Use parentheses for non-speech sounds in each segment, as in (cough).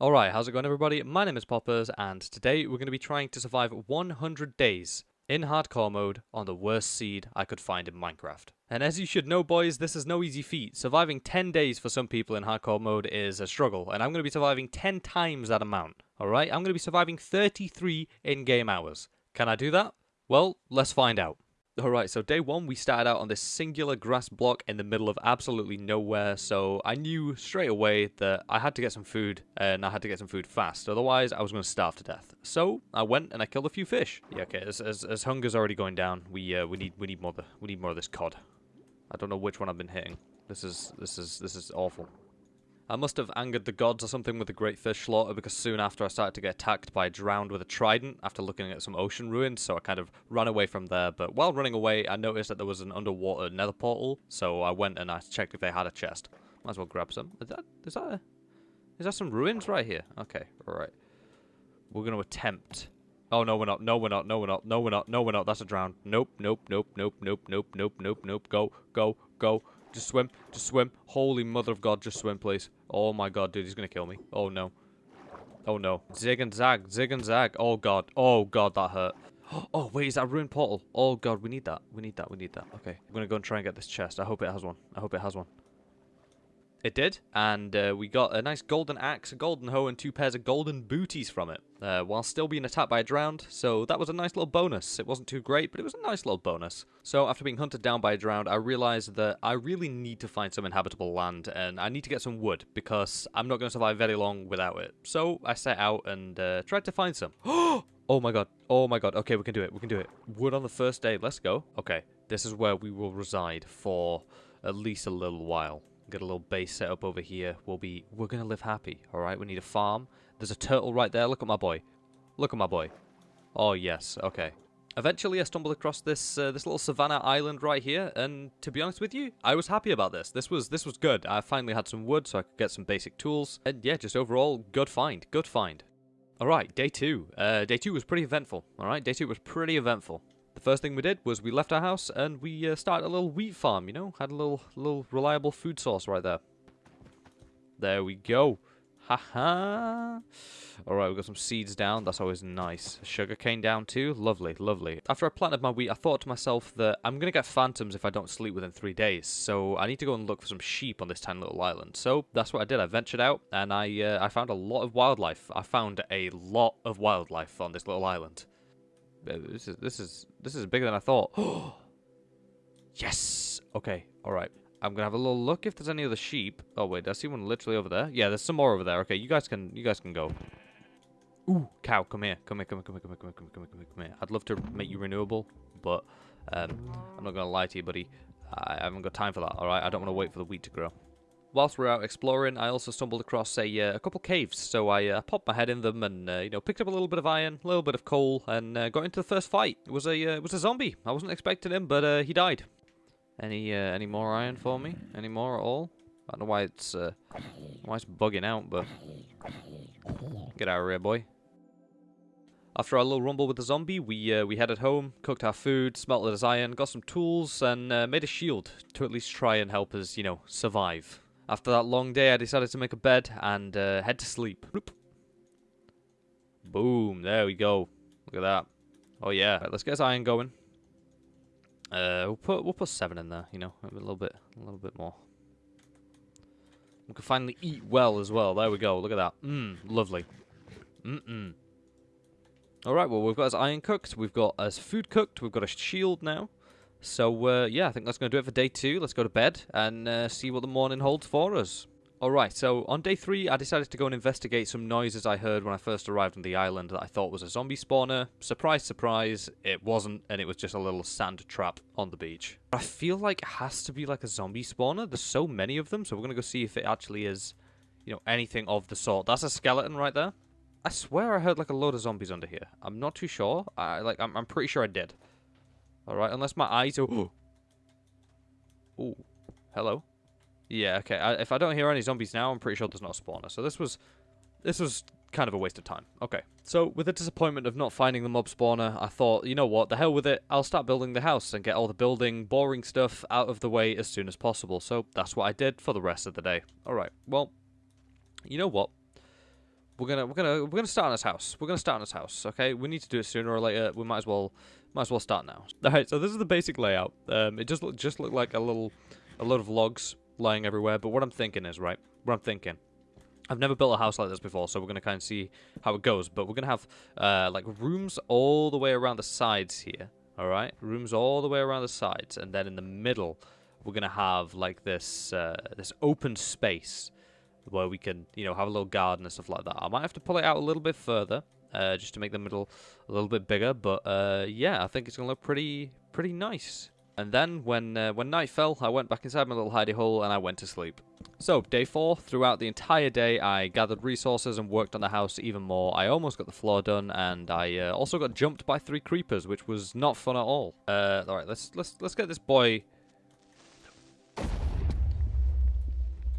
Alright, how's it going everybody? My name is Poppers and today we're going to be trying to survive 100 days in hardcore mode on the worst seed I could find in Minecraft. And as you should know boys, this is no easy feat. Surviving 10 days for some people in hardcore mode is a struggle and I'm going to be surviving 10 times that amount. Alright, I'm going to be surviving 33 in-game hours. Can I do that? Well, let's find out. Alright, so day one we started out on this singular grass block in the middle of absolutely nowhere, so I knew straight away that I had to get some food, and I had to get some food fast, otherwise I was going to starve to death. So, I went and I killed a few fish. Yeah, okay, as, as, as hunger's already going down, we uh, we need we need more the, we need more of this cod. I don't know which one I've been hitting. This is this is this is awful. I must have angered the gods or something with the great fish slaughter because soon after I started to get attacked by a drowned with a trident after looking at some ocean ruins, so I kind of ran away from there. But while running away, I noticed that there was an underwater nether portal, so I went and I checked if they had a chest. Might as well grab some. Is that, is that, a, is that some ruins right here? Okay, alright. We're going to attempt. Oh, no, we're not. No, we're not. No, we're not. No, we're not. No, we're not. That's a drown. Nope, nope, nope, nope, nope, nope, nope, nope, nope. Go, go, go. Just swim. Just swim. Holy mother of God, just swim, please. Oh my god, dude, he's gonna kill me. Oh no. Oh no. Zig and zag. Zig and zag. Oh god. Oh god, that hurt. (gasps) Oh, wait, is that ruined portal? Oh god, we need that. We need that. We need that. Okay. I'm gonna go and try and get this chest. I hope it has one. I hope it has one. It did, and uh, we got a nice golden axe, a golden hoe, and two pairs of golden booties from it, uh, while still being attacked by a drowned, so that was a nice little bonus. It wasn't too great, but it was a nice little bonus. So after being hunted down by a drowned, I realized that I really need to find some inhabitable land, and I need to get some wood, because I'm not going to survive very long without it. So I set out and uh, tried to find some. (gasps) oh my god, oh my god, okay, we can do it, we can do it. Wood on the first day, let's go. Okay, this is where we will reside for at least a little while. Get a little base set up over here. We'll be, we're going to live happy, alright? We need a farm. There's a turtle right there. Look at my boy. Look at my boy. Oh, yes. Okay. Eventually, I stumbled across this uh, this little savannah island right here, and to be honest with you, I was happy about this. This was this was good. I finally had some wood, so I could get some basic tools, and yeah, just overall, good find, good find. All right, day two. Uh, day two was pretty eventful. All right, day two was pretty eventful. The first thing we did was we left our house and we uh, started a little wheat farm, you know? Had a little, little reliable food source right there. There we go. Haha. Alright, we've got some seeds down. That's always nice. Sugar cane down too. Lovely, lovely. After I planted my wheat, I thought to myself that I'm going to get phantoms if I don't sleep within three days. So I need to go and look for some sheep on this tiny little island. So that's what I did. I ventured out and I, uh, I found a lot of wildlife. I found a lot of wildlife on this little island. Uh, this is this is this is bigger than I thought. (gasps) yes. Okay. All right. I'm gonna have a little look if there's any other sheep. Oh wait, I see one literally over there. Yeah, there's some more over there. Okay, you guys can you guys can go. Ooh, cow, come here, come here, come here, come here, come here, come here, come here, come here, come here. I'd love to make you renewable, but um, I'm not gonna lie to you, buddy. I haven't got time for that. All right, I don't want to wait for the wheat to grow whilst we are out exploring, I also stumbled across a, uh, a couple caves. So I uh, popped my head in them and uh, you know picked up a little bit of iron, a little bit of coal, and uh, got into the first fight. It was a uh, it was a zombie. I wasn't expecting him, but uh, he died. Any any more iron for me? Any more at all? I don't know why it's why it's bugging out, but get out of here, boy. After our little rumble with the zombie, we uh, we headed home, cooked our food, smelted his iron, got some tools, and uh, made a shield to at least try and help us, you know, survive. After that long day, I decided to make a bed and uh, head to sleep. Boom, there we go. Look at that. Oh yeah, right, let's get this iron going. Uh, we'll put we'll put seven in there. You know, a little bit, a little bit more. We can finally eat well as well. There we go. Look at that. Mmm, lovely. Mm mm. All right. Well, we've got his iron cooked. We've got his food cooked. We've got a shield now. So, uh, yeah, I think that's going to do it for day two. Let's go to bed and uh, see what the morning holds for us. Alright, so on day three, I decided to go and investigate some noises I heard when I first arrived on the island that I thought was a zombie spawner. Surprise, surprise, it wasn't, and it was just a little sand trap on the beach. I feel like it has to be like a zombie spawner. There's so many of them, so we're going to go see if it actually is, you know, anything of the sort. That's a skeleton right there. I swear I heard like a load of zombies under here. I'm not too sure. I like I'm, I'm pretty sure I did. Alright, unless my eyes are... (gasps) oh, Hello? Yeah, okay. I, if I don't hear any zombies now, I'm pretty sure there's not a spawner. So this was... This was kind of a waste of time. Okay. So, with the disappointment of not finding the mob spawner, I thought, you know what, the hell with it, I'll start building the house and get all the building, boring stuff out of the way as soon as possible. So, that's what I did for the rest of the day. Alright, well, you know what? we're gonna we're gonna we're gonna start on this house. We're gonna start on this house. Okay, we need to do it sooner or later. We might as well might as well start now. (laughs) All right, so this is the basic layout. Um, it just look, just looked like a little a lot of logs lying everywhere. But what I'm thinking is right. What I'm thinking. I've never built a house like this before, so we're gonna kind of see how it goes. But we're gonna have uh, like rooms all the way around the sides here. All right, rooms all the way around the sides, and then in the middle, we're gonna have like this uh, this open space where we can, you know, have a little garden and stuff like that. I might have to pull it out a little bit further, uh, just to make the middle a little bit bigger. But uh, yeah, I think it's gonna look pretty pretty nice. And then when uh, when night fell, I went back inside my little hidey hole and I went to sleep. So day four, throughout the entire day, I gathered resources and worked on the house even more. I almost got the floor done, and I uh, also got jumped by three creepers, which was not fun at all. Uh, all right, let's let's let's get this boy.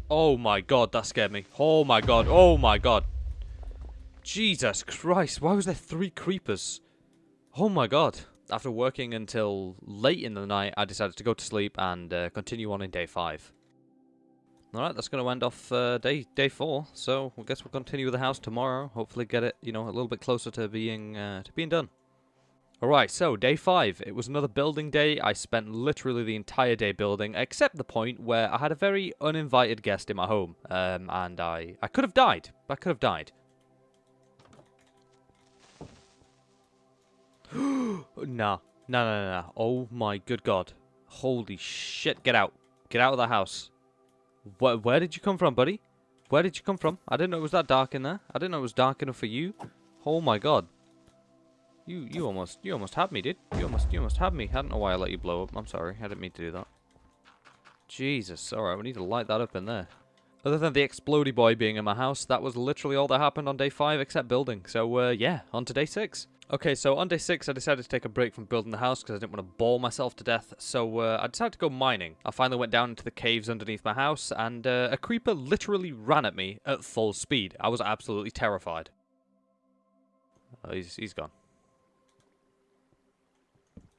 Oh my god, that scared me. Oh my god. Oh my god. Jesus Christ, why was there three creepers? Oh my god. After working until late in the night, I decided to go to sleep and uh, continue on in day five. Alright, that's going to end off uh, day day four, so I guess we'll continue with the house tomorrow. Hopefully get it, you know, a little bit closer to being uh, to being done. Alright, so day five. It was another building day. I spent literally the entire day building, except the point where I had a very uninvited guest in my home. Um, and I, I could have died. I could have died. (gasps) nah. No, no, no, no. Oh my good god. Holy shit. Get out. Get out of the house. Where, where did you come from, buddy? Where did you come from? I didn't know it was that dark in there. I didn't know it was dark enough for you. Oh my god. You you almost you almost had me, dude. You almost you almost had me. I don't know why I let you blow up. I'm sorry. I didn't mean to do that. Jesus. Alright, we need to light that up in there. Other than the explody boy being in my house, that was literally all that happened on day 5 except building. So, uh, yeah, on to day 6. Okay, so on day 6 I decided to take a break from building the house because I didn't want to bore myself to death, so uh, I decided to go mining. I finally went down into the caves underneath my house, and uh, a creeper literally ran at me at full speed. I was absolutely terrified. Oh, he's, he's gone.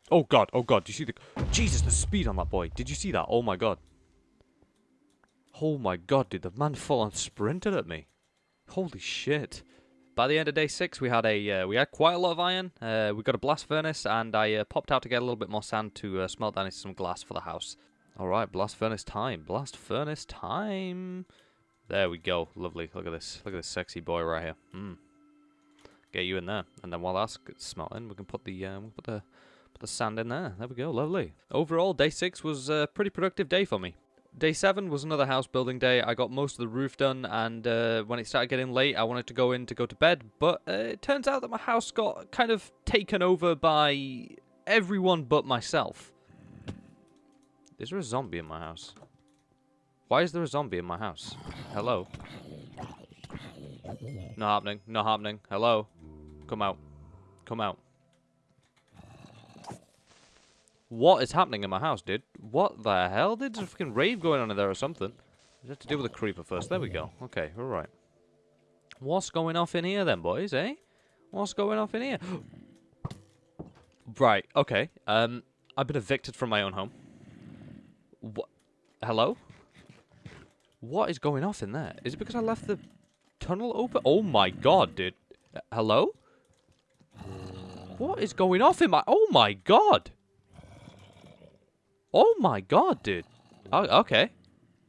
Oh god, oh god, do you see the... Jesus, the speed on that boy. Did you see that? Oh my god. Oh my god, dude, the man full on sprinted at me. Holy shit. By the end of day six, we had a uh, we had quite a lot of iron. Uh, we got a blast furnace, and I uh, popped out to get a little bit more sand to uh, smelt down into some glass for the house. All right, blast furnace time. Blast furnace time. There we go. Lovely. Look at this. Look at this sexy boy right here. Hmm. Get you in there, and then while that's smelting, we can put the we'll put the Put the sand in there. There we go. Lovely. Overall, day six was a pretty productive day for me. Day 7 was another house building day. I got most of the roof done, and uh, when it started getting late, I wanted to go in to go to bed. But uh, it turns out that my house got kind of taken over by everyone but myself. Is there a zombie in my house? Why is there a zombie in my house? Hello? Not happening. Not happening. Hello? Come out. Come out. What is happening in my house, dude? What the hell? There's a fucking rave going on in there or something. We have to deal with the creeper first. There we go. Okay, alright. What's going off in here then, boys, eh? What's going off in here? right, okay. Um, I've been evicted from my own home. What? Hello? What is going off in there? Is it because I left the tunnel open? Oh my god, dude. Uh, hello? What is going off in my... Oh my god! Oh my god, dude. Oh, okay.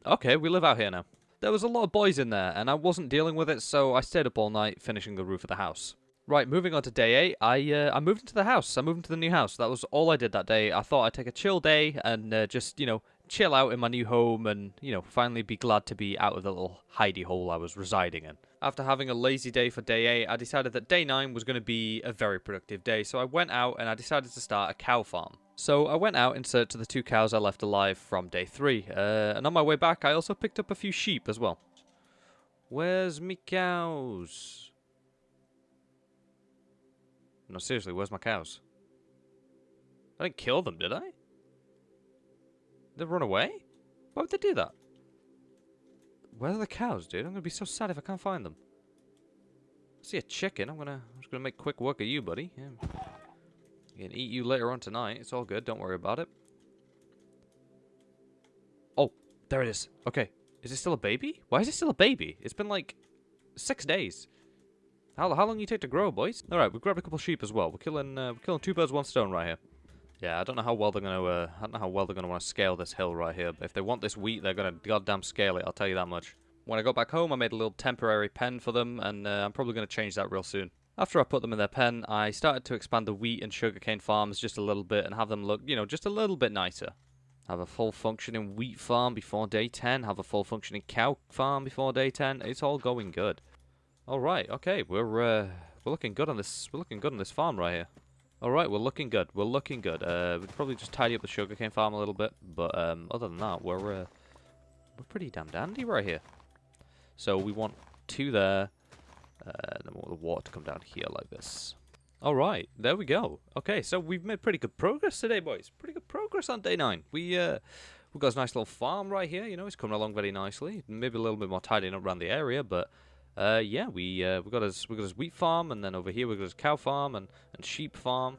Okay, we live out here now. There was a lot of boys in there, and I wasn't dealing with it, so I stayed up all night finishing the roof of the house. Right, moving on to day 8, I uh, I moved into the house. I moved into the new house. That was all I did that day. I thought I'd take a chill day and uh, just, you know, chill out in my new home and, you know, finally be glad to be out of the little hidey hole I was residing in. After having a lazy day for day 8, I decided that day 9 was going to be a very productive day, so I went out and I decided to start a cow farm. So I went out in search of the two cows I left alive from day 3, uh, and on my way back I also picked up a few sheep as well. Where's me cows? No, seriously, where's my cows? I didn't kill them, did I? They run away? Why would they do that? Where are the cows, dude? I'm gonna be so sad if I can't find them. I see a chicken. I'm gonna, I'm just gonna make quick work of you, buddy. Yeah. Can eat you later on tonight. It's all good. Don't worry about it. Oh, there it is. Okay. Is it still a baby? Why is it still a baby? It's been like six days. How, how long you take to grow, boys? Alright, we've grabbed a couple sheep as well. We're killing uh, we're killing two birds, one stone right here. Yeah, I don't know how well they're gonna uh, I don't know how well they're gonna want to scale this hill right here, but if they want this wheat, they're gonna goddamn scale it, I'll tell you that much. When I got back home, I made a little temporary pen for them, and uh, I'm probably gonna change that real soon. After I put them in their pen, I started to expand the wheat and sugarcane farms just a little bit and have them look, you know, just a little bit nicer. Have a full functioning wheat farm before day 10, have a full functioning cow farm before day 10. It's all going good. All right, okay, we're uh, we're looking good on this. We're looking good on this farm right here. All right, we're looking good. We're looking good. Uh, we'd probably just tidy up the sugarcane farm a little bit, but um, other than that, we're uh, we're pretty damn dandy right here. So we want two there, uh, and then we want the water to come down here like this. All right, there we go. Okay, so we've made pretty good progress today, boys. Pretty good progress on day nine. We uh, we've got a nice little farm right here. You know, it's coming along very nicely. Maybe a little bit more tidying up around the area, but uh, yeah, we uh, we got his we got his wheat farm, and then over here we got his cow farm and and sheep farm.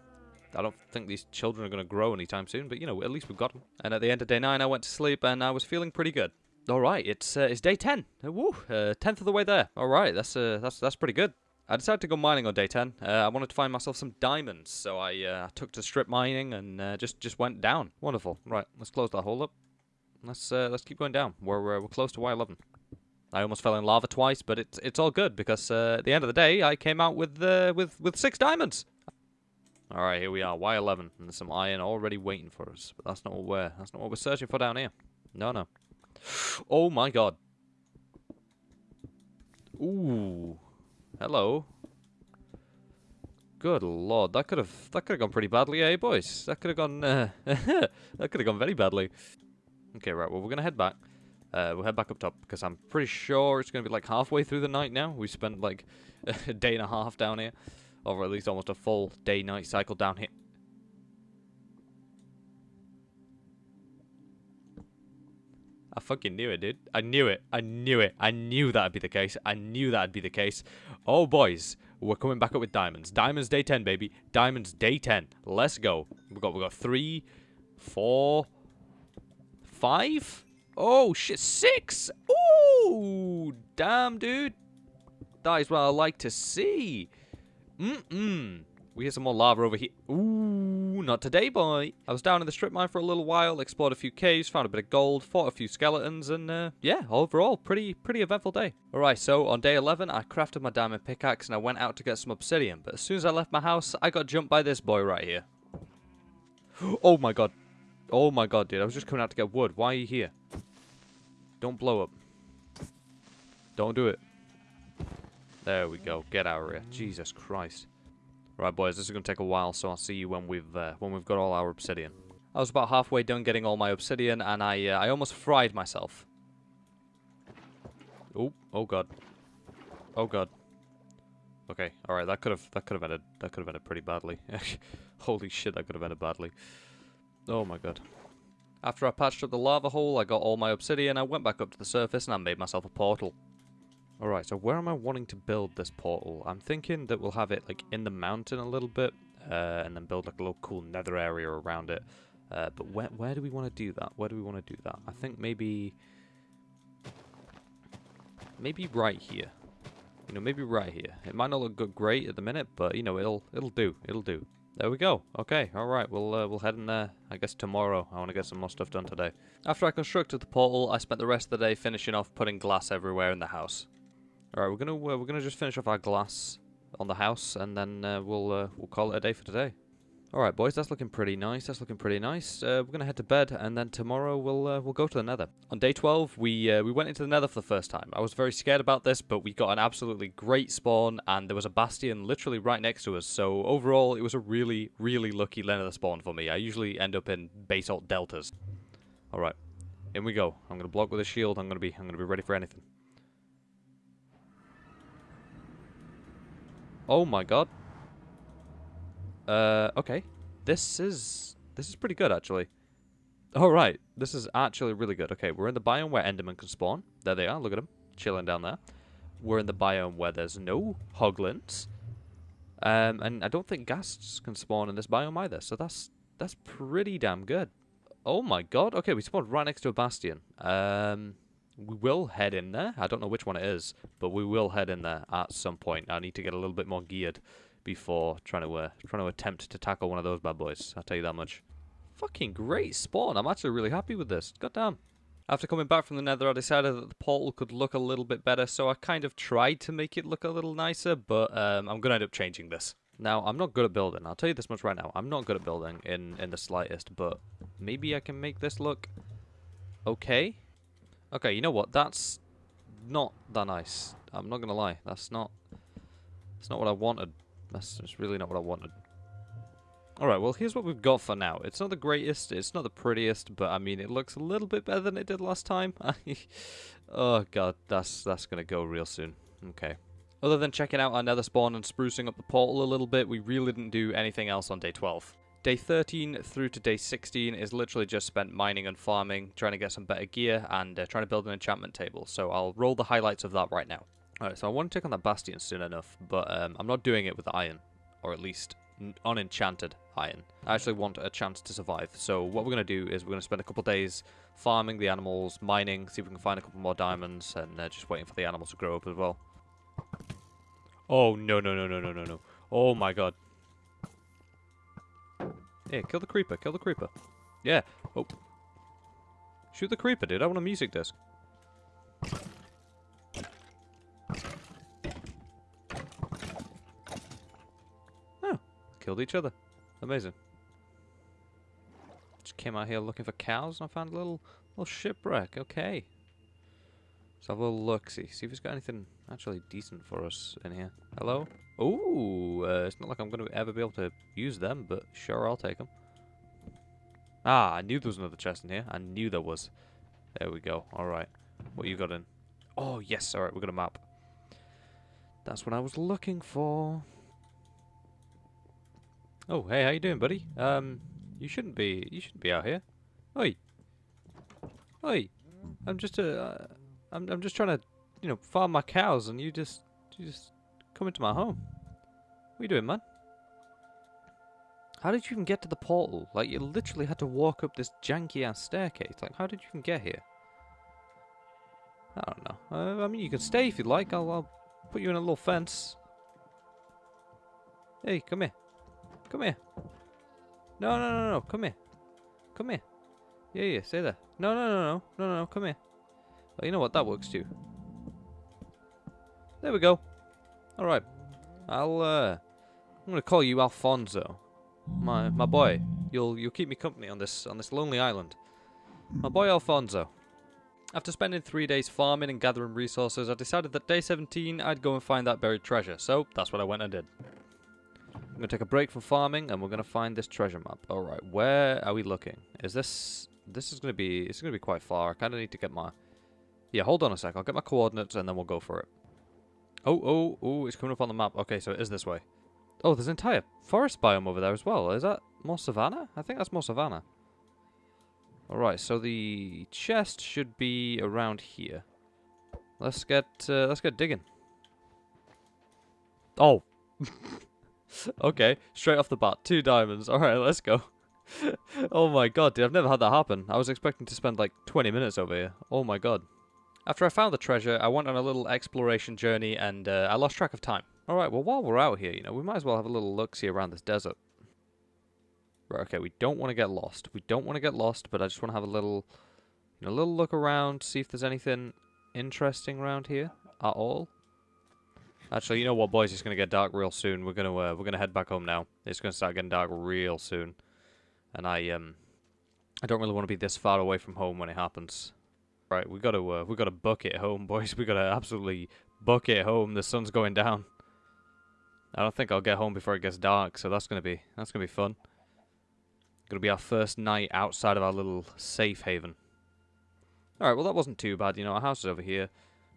I don't think these children are going to grow anytime soon, but you know, at least we've got them. And at the end of day nine, I went to sleep, and I was feeling pretty good. All right, it's uh, it's day ten. Uh, woo, uh, tenth of the way there. All right, that's uh, that's that's pretty good. I decided to go mining on day 10. Uh, I wanted to find myself some diamonds, so I uh, took to strip mining and uh, just just went down. Wonderful. Right, let's close that hole up. Let's let's keep going down. We're we're close to Y11. I almost fell in lava twice, but it's it's all good because at the end of the day, I came out with with with six diamonds. All right, here we are, Y11, and there's some iron already waiting for us. But that's not what we're that's not what we're searching for down here. No, no. Oh my God. Ooh. Hello. Good lord, that could have that could have gone pretty badly, eh, boys? That could have gone uh, (laughs) that could have gone very badly. Okay, right. Well, we're gonna head back. Uh, we'll head back up top because I'm pretty sure it's gonna be like halfway through the night now. We spent like (laughs) a day and a half down here, or at least almost a full day-night cycle down here. I fucking knew it, dude. I knew it. I knew it. I knew that'd be the case. I knew that'd be the case. Oh, boys. We're coming back up with diamonds. Diamonds day 10, baby. Diamonds day 10. Let's go. We got we got three, four, five. Oh, shit. Six. Ooh. Damn, dude. That is what I like to see. Mm-mm. We hear some more lava over here. Ooh, not today, boy. I was down in the strip mine for a little while, explored a few caves, found a bit of gold, fought a few skeletons, and uh, yeah, overall, pretty pretty eventful day. Alright, so on day 11, I crafted my diamond pickaxe and I went out to get some obsidian, but as soon as I left my house, I got jumped by this boy right here. (gasps) Oh my god. Oh my god, dude, I was just coming out to get wood. Why are you here? Don't blow up. Don't do it. There we go. Get out of here. Jesus Christ. Right, boys, this is going to take a while, so I'll see you when we've uh, when we've got all our obsidian. I was about halfway done getting all my obsidian, and I uh, I almost fried myself. Oh, oh god, oh god. Okay, all right, that could have that could have ended that could have ended pretty badly. (laughs) Holy shit, that could have ended badly. Oh my god. After I patched up the lava hole, I got all my obsidian, I went back up to the surface, and I made myself a portal. Alright, so where am I wanting to build this portal? I'm thinking that we'll have it like in the mountain a little bit, uh, and then build like a little cool nether area around it. Uh, but where, where do we want to do that? Where do we want to do that? I think maybe... Maybe right here. You know, maybe right here. It might not look good, great at the minute, but you know, it'll it'll do. It'll do. There we go. Okay, all right. We'll uh, we'll head in there. I guess tomorrow. I want to get some more stuff done today. After I constructed the portal, I spent the rest of the day finishing off putting glass everywhere in the house. All right, we're gonna uh, we're gonna just finish off our glass on the house, and then uh, we'll uh, we'll call it a day for today. All right, boys, that's looking pretty nice. That's looking pretty nice. Uh, we're gonna head to bed, and then tomorrow we'll uh, we'll go to the Nether. On day 12, we uh, we went into the Nether for the first time. I was very scared about this, but we got an absolutely great spawn, and there was a bastion literally right next to us. So overall, it was a really really lucky Nether spawn for me. I usually end up in basalt deltas. All right, in we go. I'm gonna block with a shield. I'm gonna be I'm gonna be ready for anything. Oh my god. Uh, okay. This is... This is pretty good, actually. Alright, oh, this is actually really good. Okay, we're in the biome where Enderman can spawn. There they are, look at them. Chilling down there. We're in the biome where there's no hoglins. Um, and I don't think ghasts can spawn in this biome either, so that's that's pretty damn good. Oh my god. Okay, we spawned right next to a bastion. Um, we will head in there. I don't know which one it is, but we will head in there at some point. I need to get a little bit more geared before trying to uh, trying to attempt to tackle one of those bad boys. I'll tell you that much. Fucking great spawn. I'm actually really happy with this. God damn. After coming back from the nether, I decided that the portal could look a little bit better, so I kind of tried to make it look a little nicer, but um, I'm going to end up changing this. Now, I'm not good at building. I'll tell you this much right now. I'm not good at building in, in the slightest, but maybe I can make this look okay. Okay, you know what? That's not that nice. I'm not going to lie. That's not... That's not what I wanted. That's just really not what I wanted. Alright, well here's what we've got for now. It's not the greatest, it's not the prettiest, but I mean it looks a little bit better than it did last time. (laughs) oh god, that's that's gonna go real soon. Okay. Other than checking out our nether spawn and sprucing up the portal a little bit, we really didn't do anything else on day 12. Day 13 through to day 16 is literally just spent mining and farming, trying to get some better gear, and uh, trying to build an enchantment table. So I'll roll the highlights of that right now. Alright, so I want to take on that bastion soon enough, but um, I'm not doing it with iron. Or at least unenchanted iron. I actually want a chance to survive. So what we're going to do is we're going to spend a couple days farming the animals, mining, see if we can find a couple more diamonds, and uh, just waiting for the animals to grow up as well. Oh, no, no, no, no, no, no, no. Oh, my God. Hey, kill the creeper, kill the creeper. Yeah. Oh. Shoot the creeper, dude. I want a music disc. Oh. Killed each other. Amazing. Just came out here looking for cows and I found a little little shipwreck. Okay. Let's have a little look, see. See if it's got anything actually decent for us in here. Hello? Ooh, uh, it's not like I'm going to ever be able to use them, but sure, I'll take them. Ah, I knew there was another chest in here. I knew there was. There we go. Alright. What you got in? Oh, yes. Alright, we got a map. That's what I was looking for. Oh, hey, how you doing, buddy? Um, you shouldn't be, you shouldn't be out here. Oi. Oi. I'm just, uh, I'm, I'm just trying to, you know, farm my cows and you just, you just come into my home. What are you doing, man? How did you even get to the portal? Like, you literally had to walk up this janky-ass staircase. Like, how did you even get here? I don't know. Uh, I mean, you can stay if you'd like. I'll, I'll put you in a little fence. Hey, come here. Come here. No, no, no, no. Come here. Come here. Yeah, yeah, stay there. No, no, no, no. No, no, no. Come here. Oh, you know what? That works too. There we go. Alright. I'll, uh... I'm gonna call you Alfonso. My my boy. You'll you'll keep me company on this on this lonely island. My boy Alfonso. After spending three days farming and gathering resources, I decided that day 17 I'd go and find that buried treasure. So that's what I went and did. I'm gonna take a break from farming and we're gonna find this treasure map. Alright, where are we looking? Is this this is gonna be it's gonna be quite far. I kinda need to get my Yeah, hold on a sec, I'll get my coordinates and then we'll go for it. Oh, oh, oh, it's coming up on the map. Okay, so it is this way. Oh, there's an entire forest biome over there as well. Is that more savanna? I think that's more savanna. Alright, so the chest should be around here. Let's get uh, let's get digging. Oh. (laughs) okay, straight off the bat, two diamonds. Alright, let's go. (laughs) oh my god, dude, I've never had that happen. I was expecting to spend like 20 minutes over here. Oh my god. After I found the treasure, I went on a little exploration journey and uh, I lost track of time. Alright, well while we're out here, you know, we might as well have a little look-see around this desert. Right, okay, we don't want to get lost. We don't want to get lost, but I just want to have a little, you know, a little look around, see if there's anything interesting around here at all. Actually, you know what, boys? It's going to get dark real soon. We're going to uh, we're to head back home now. It's going to start getting dark real soon. And I um I don't really want to be this far away from home when it happens. Right, we got to uh, we got to book it home, (laughs) boys. We got to absolutely book it home. The sun's going down. I don't think I'll get home before it gets dark, so that's gonna be that's gonna be fun. Gonna be our first night outside of our little safe haven. Alright, well that wasn't too bad, you know, our house is over here.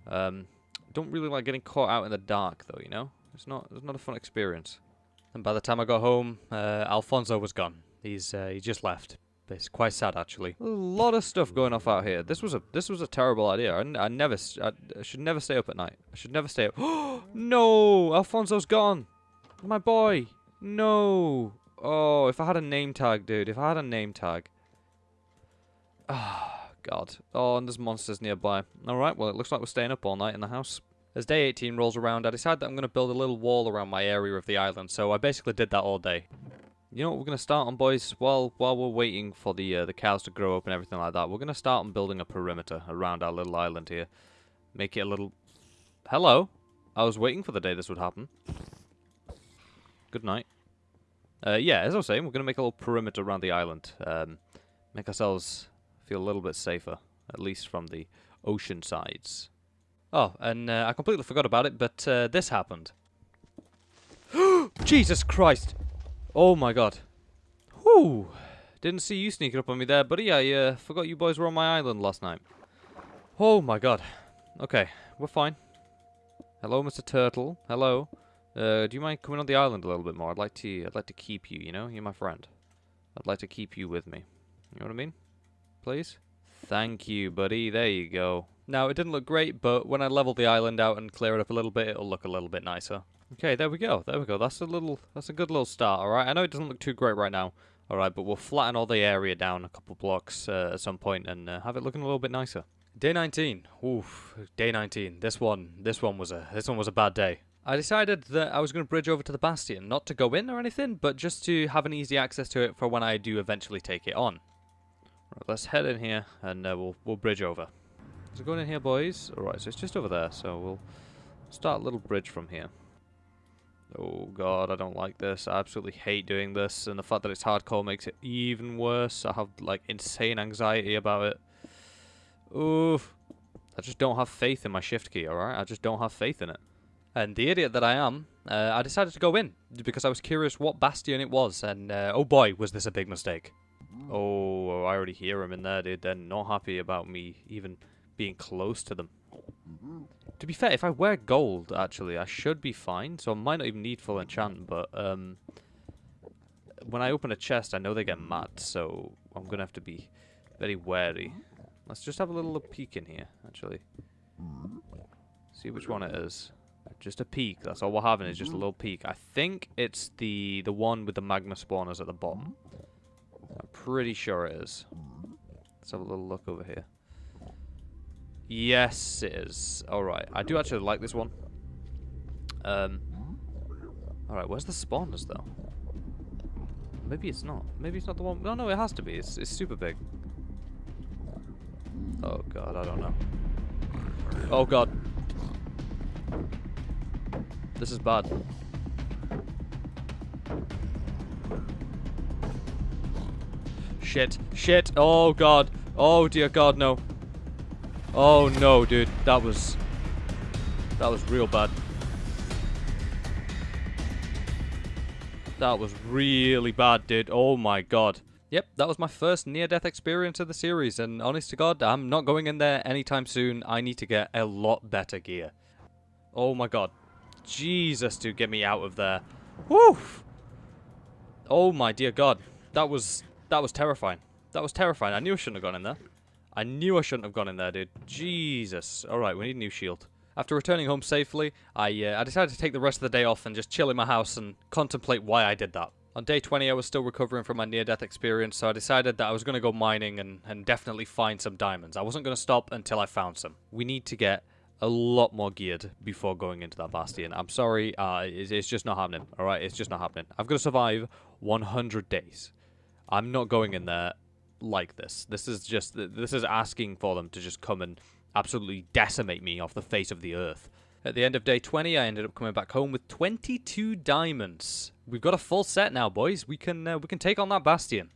Um don't really like getting caught out in the dark though, you know? It's not it's not a fun experience. And by the time I got home, uh, Alfonso was gone. He's uh, he just left. It's quite sad, actually. A lot of stuff going off out here. This was a this was a terrible idea. I, I never I, I should never stay up at night. I should never stay up. (gasps) no, Alfonso's gone. My boy. No. Oh, if I had a name tag, dude. If I had a name tag. Ah, oh, God. Oh, and there's monsters nearby. Alright, well, it looks like we're staying up all night in the house. As day 18 rolls around, I decide that I'm going to build a little wall around my area of the island, so I basically did that all day. You know what we're going to start on, boys? While while we're waiting for the uh, the cows to grow up and everything like that, we're going to start on building a perimeter around our little island here. Make it a little... Hello? I was waiting for the day this would happen. Good night. Uh, yeah, as I was saying, we're going to make a little perimeter around the island. Um, make ourselves feel a little bit safer, at least from the ocean sides. Oh, and uh, I completely forgot about it, but uh, this happened. (gasps) Jesus Christ! Oh my god. Whew! Didn't see you sneaking up on me there, buddy. I uh, forgot you boys were on my island last night. Oh my god. Okay, we're fine. Hello, Mr. Turtle. Hello. Uh, do you mind coming on the island a little bit more? I'd like to. I'd like to keep you. You know, you're my friend. I'd like to keep you with me. You know what I mean? Please. Thank you, buddy. There you go. Now, it didn't look great, but when I level the island out and clear it up a little bit, it'll look a little bit nicer. Okay, there we go. There we go. That's a little. That's a good little start. All right. I know it doesn't look too great right now. All right, but we'll flatten all the area down a couple blocks uh, at some point and uh, have it looking a little bit nicer. Day 19. Oof. Day 19. This one. This one was a. This one was a bad day. I decided that I was going to bridge over to the Bastion, not to go in or anything, but just to have an easy access to it for when I do eventually take it on. Right, let's head in here and uh, we'll we'll bridge over. So going in here, boys. All right, so it's just over there. So we'll start a little bridge from here. Oh god, I don't like this. I absolutely hate doing this, and the fact that it's hardcore makes it even worse. I have like insane anxiety about it. Oof. I just don't have faith in my shift key, alright? I just don't have faith in it. And the idiot that I am, uh, I decided to go in because I was curious what bastion it was, and uh, oh boy, was this a big mistake. Oh, I already hear them in there, dude. They're not happy about me even being close to them. To be fair, if I wear gold, actually, I should be fine. So I might not even need full enchant, but um, when I open a chest, I know they get mad. So I'm going to have to be very wary. Let's just have a little peek in here, actually. See which one it is. Just a peek. That's all we're having is just a little peek. I think it's the the one with the magma spawners at the bottom. I'm pretty sure it is. Let's have a little look over here. Yes, it is. Alright, I do actually like this one. Um, Alright, where's the spawners, though? Maybe it's not. Maybe it's not the one... No, no, it has to be. It's, it's super big. Oh, God, I don't know. Oh, God. This is bad. Shit. Shit. Oh, God. Oh, dear God, no. Oh no, dude. That was... That was real bad. That was really bad, dude. Oh my god. Yep, that was my first near-death experience of the series, and honest to god, I'm not going in there anytime soon. I need to get a lot better gear. Oh my god. Jesus, dude, get me out of there. Woo! Oh my dear god. That was... That was terrifying. That was terrifying. I knew I shouldn't have gone in there. I knew I shouldn't have gone in there, dude. Jesus. Alright, we need a new shield. After returning home safely, I, uh, I decided to take the rest of the day off and just chill in my house and contemplate why I did that. On day 20, I was still recovering from my near-death experience, so I decided that I was going to go mining and, and definitely find some diamonds. I wasn't going to stop until I found some. We need to get a lot more geared before going into that bastion. I'm sorry, uh, it's, it's just not happening, alright? It's just not happening. I've got to survive 100 days. I'm not going in there like this. This is just this is asking for them to just come and absolutely decimate me off the face of the earth. At the end of day 20, I ended up coming back home with 22 diamonds. We've got a full set now, boys. We can uh, we can take on that bastion.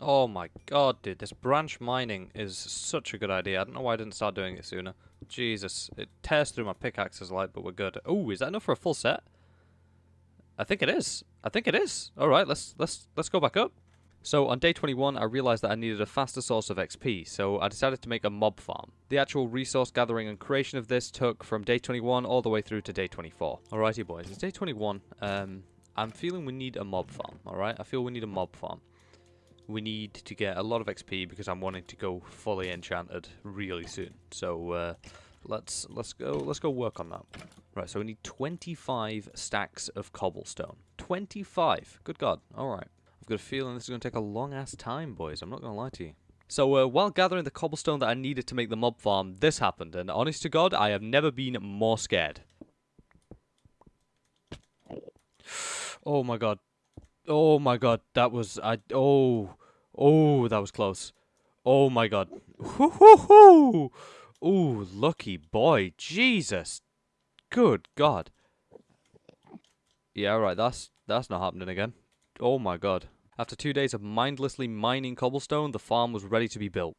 Oh my god, dude, this branch mining is such a good idea. I don't know why I didn't start doing it sooner. Jesus, it tears through my pickaxes like, but we're good. Oh, is that enough for a full set? I think it is. I think it is. All right, let's let's let's go back up. So on day 21, I realized that I needed a faster source of XP, so I decided to make a mob farm. The actual resource gathering and creation of this took from day 21 all the way through to day 24. Alrighty boys, it's day 21. Um, I'm feeling we need a mob farm, alright? I feel we need a mob farm. We need to get a lot of XP because I'm wanting to go fully enchanted really soon. So uh, let's let's go let's go work on that. Right, so we need 25 stacks of cobblestone. 25. Good God. All right. I've got a feeling this is going to take a long ass time, boys. I'm not going to lie to you. So uh, while gathering the cobblestone that I needed to make the mob farm, this happened, and honest to God, I have never been more scared. Oh my god. Oh my god, that was I oh oh that was close. Oh my god. Hoo hoo hoo. Ooh, lucky boy. Jesus. Good god. Yeah, right, that's that's not happening again. Oh my god. After two days of mindlessly mining cobblestone, the farm was ready to be built.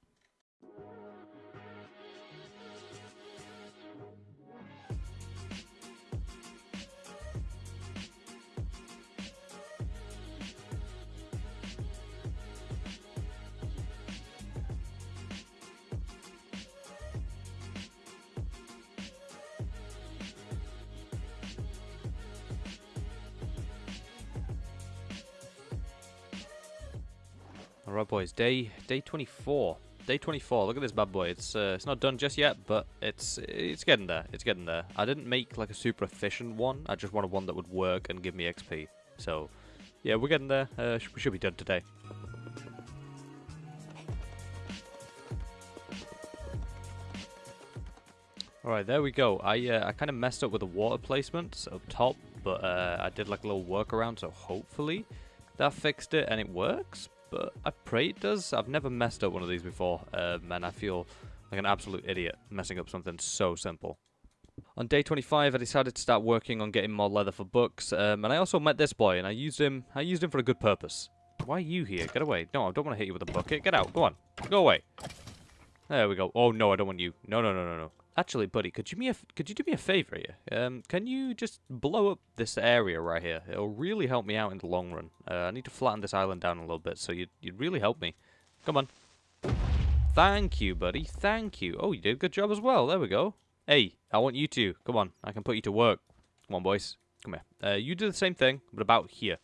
Boys, day day 24. Day 24, look at this bad boy. It's uh, it's not done just yet, but it's it's getting there. It's getting there. I didn't make like a super efficient one. I just wanted one that would work and give me XP. So, yeah, we're getting there. Uh, we should be done today. Alright, there we go. I uh, I kind of messed up with the water placement up top, but uh, I did like a little workaround, so hopefully that fixed it and it works but I pray it does. I've never messed up one of these before, um, and I feel like an absolute idiot messing up something so simple. On day 25, I decided to start working on getting more leather for books, um, and I also met this boy, and I used him. I used him for a good purpose. Why are you here? Get away! No, I don't want to hit you with a bucket. Get out! Go on, go away. There we go. Oh no, I don't want you. No, no, no, no, no. Actually, buddy, could you me could you do me a favor here? Um, can you just blow up this area right here? It'll really help me out in the long run. Uh, I need to flatten this island down a little bit, so you'd, you'd really help me. Come on. Thank you, buddy. Thank you. Oh, you did a good job as well. There we go. Hey, I want you to. Come on. I can put you to work. Come on, boys. Come here. Uh, you do the same thing, but about here.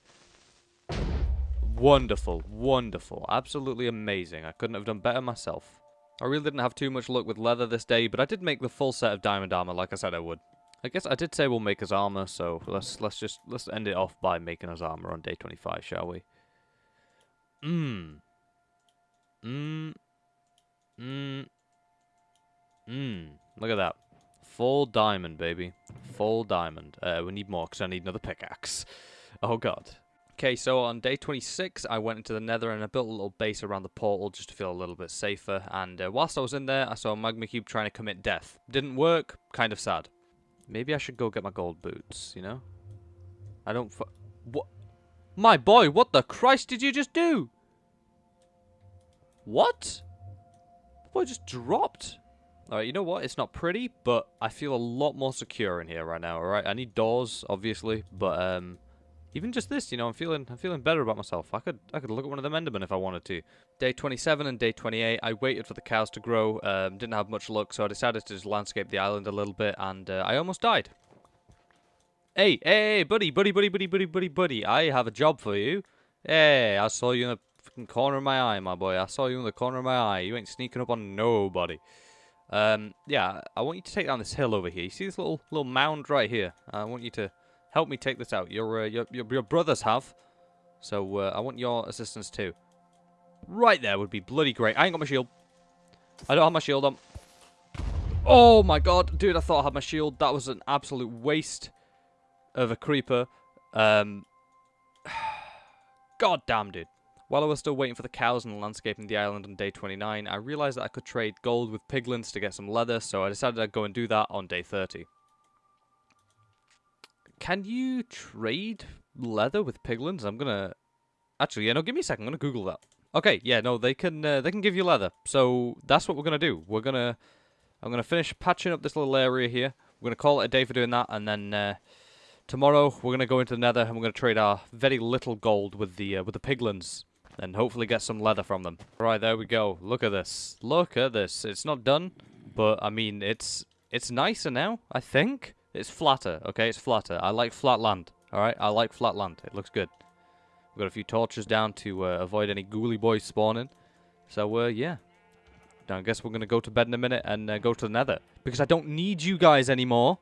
Wonderful. Wonderful. Absolutely amazing. I couldn't have done better myself. I really didn't have too much luck with leather this day, but I did make the full set of diamond armor like I said I would. I guess I did say we'll make his armor, so let's let's just let's end it off by making his armor on day 25, shall we? Mmm. Mmm. Mmm. Mmm. Look at that. Full diamond, baby. Full diamond. Uh, we need more because I need another pickaxe. Oh god. Okay, so on day 26, I went into the nether and I built a little base around the portal just to feel a little bit safer. And uh, whilst I was in there, I saw a magma cube trying to commit death. Didn't work, kind of sad. Maybe I should go get my gold boots, you know? I don't What? My boy, what the Christ did you just do? What? Boy just dropped. Alright, you know what? It's not pretty, but I feel a lot more secure in here right now, alright? I need doors, obviously, but um, even just this, you know, I'm feeling I'm feeling better about myself. I could I could look at one of them Endermen if I wanted to. Day 27 and day 28, I waited for the cows to grow. Um, didn't have much luck, so I decided to just landscape the island a little bit, and uh, I almost died. Hey, hey, buddy, buddy, buddy, buddy, buddy, buddy, buddy. I have a job for you. Hey, I saw you in the corner of my eye, my boy. I saw you in the corner of my eye. You ain't sneaking up on nobody. Um, yeah, I want you to take down this hill over here. You see this little little mound right here? I want you to Help me take this out. Your, uh, your, your, your, brothers have. So uh, I want your assistance too. Right there would be bloody great. I ain't got my shield. I don't have my shield on. Oh my god. Dude, I thought I had my shield. That was an absolute waste of a creeper. Um, (sighs) god damn, dude. While I was still waiting for the cows and landscaping the island on day 29, I realized that I could trade gold with piglins to get some leather, so I decided I'd go and do that on day 30. Can you trade leather with piglins? I'm gonna... Actually, yeah, no, give me a second. I'm gonna Google that. Okay, yeah, no, they can uh, they can give you leather. So that's what we're gonna do. We're gonna I'm gonna finish patching up this little area here. We're gonna call it a day for doing that, and then uh, tomorrow we're gonna go into the Nether and we're gonna trade our very little gold with the uh, with the piglins, and hopefully get some leather from them. Right there we go. Look at this. Look at this. It's not done, but I mean it's it's nicer now. I think. It's flatter, okay? It's flatter. I like flat land, alright? I like flat land. It looks good. We've got a few torches down to uh, avoid any ghouly boys spawning. So, uh, yeah. Now, I guess we're going to go to bed in a minute and uh, go to the nether. Because I don't need you guys anymore.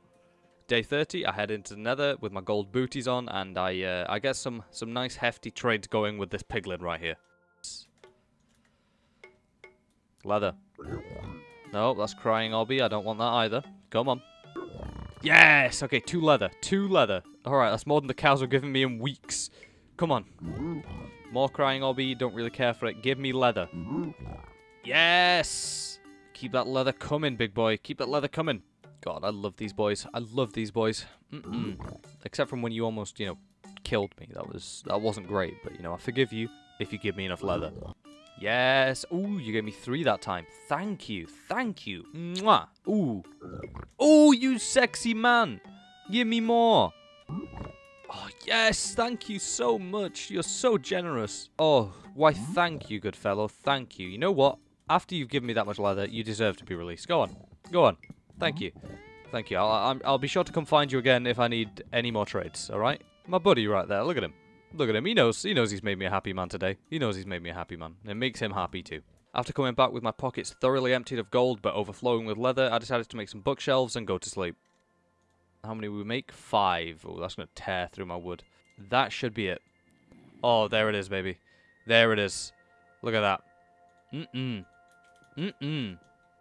Day 30, I head into the nether with my gold booties on. And I uh, I get some, some nice hefty trades going with this piglin right here. Leather. No, that's crying obby. I don't want that either. Come on. Yes! Okay, two leather. Two leather. Alright, that's more than the cows were giving me in weeks. Come on. More crying obby. Don't really care for it. Give me leather. Yes! Keep that leather coming, big boy. Keep that leather coming. God, I love these boys. I love these boys. Mm -mm. Except from when you almost, you know, killed me. That was that wasn't great, but you know, I forgive you if you give me enough leather. Yes. Ooh, you gave me three that time. Thank you. Thank you. Mwah. Ooh. Ooh, you sexy man. Give me more. Oh, yes. Thank you so much. You're so generous. Oh, why, thank you, good fellow. Thank you. You know what? After you've given me that much leather, you deserve to be released. Go on. Go on. Thank you. Thank you. I'll, I'll, be sure to come find you again if I need any more trades, alright? My buddy right there. Look at him. Look at him. He knows. He knows he's made me a happy man today. He knows he's made me a happy man. It makes him happy too. After coming back with my pockets thoroughly emptied of gold but overflowing with leather, I decided to make some bookshelves and go to sleep. How many we make? Five. Oh, that's going to tear through my wood. That should be it. Oh, there it is, baby. There it is. Look at that. Mm-mm. Mm-mm.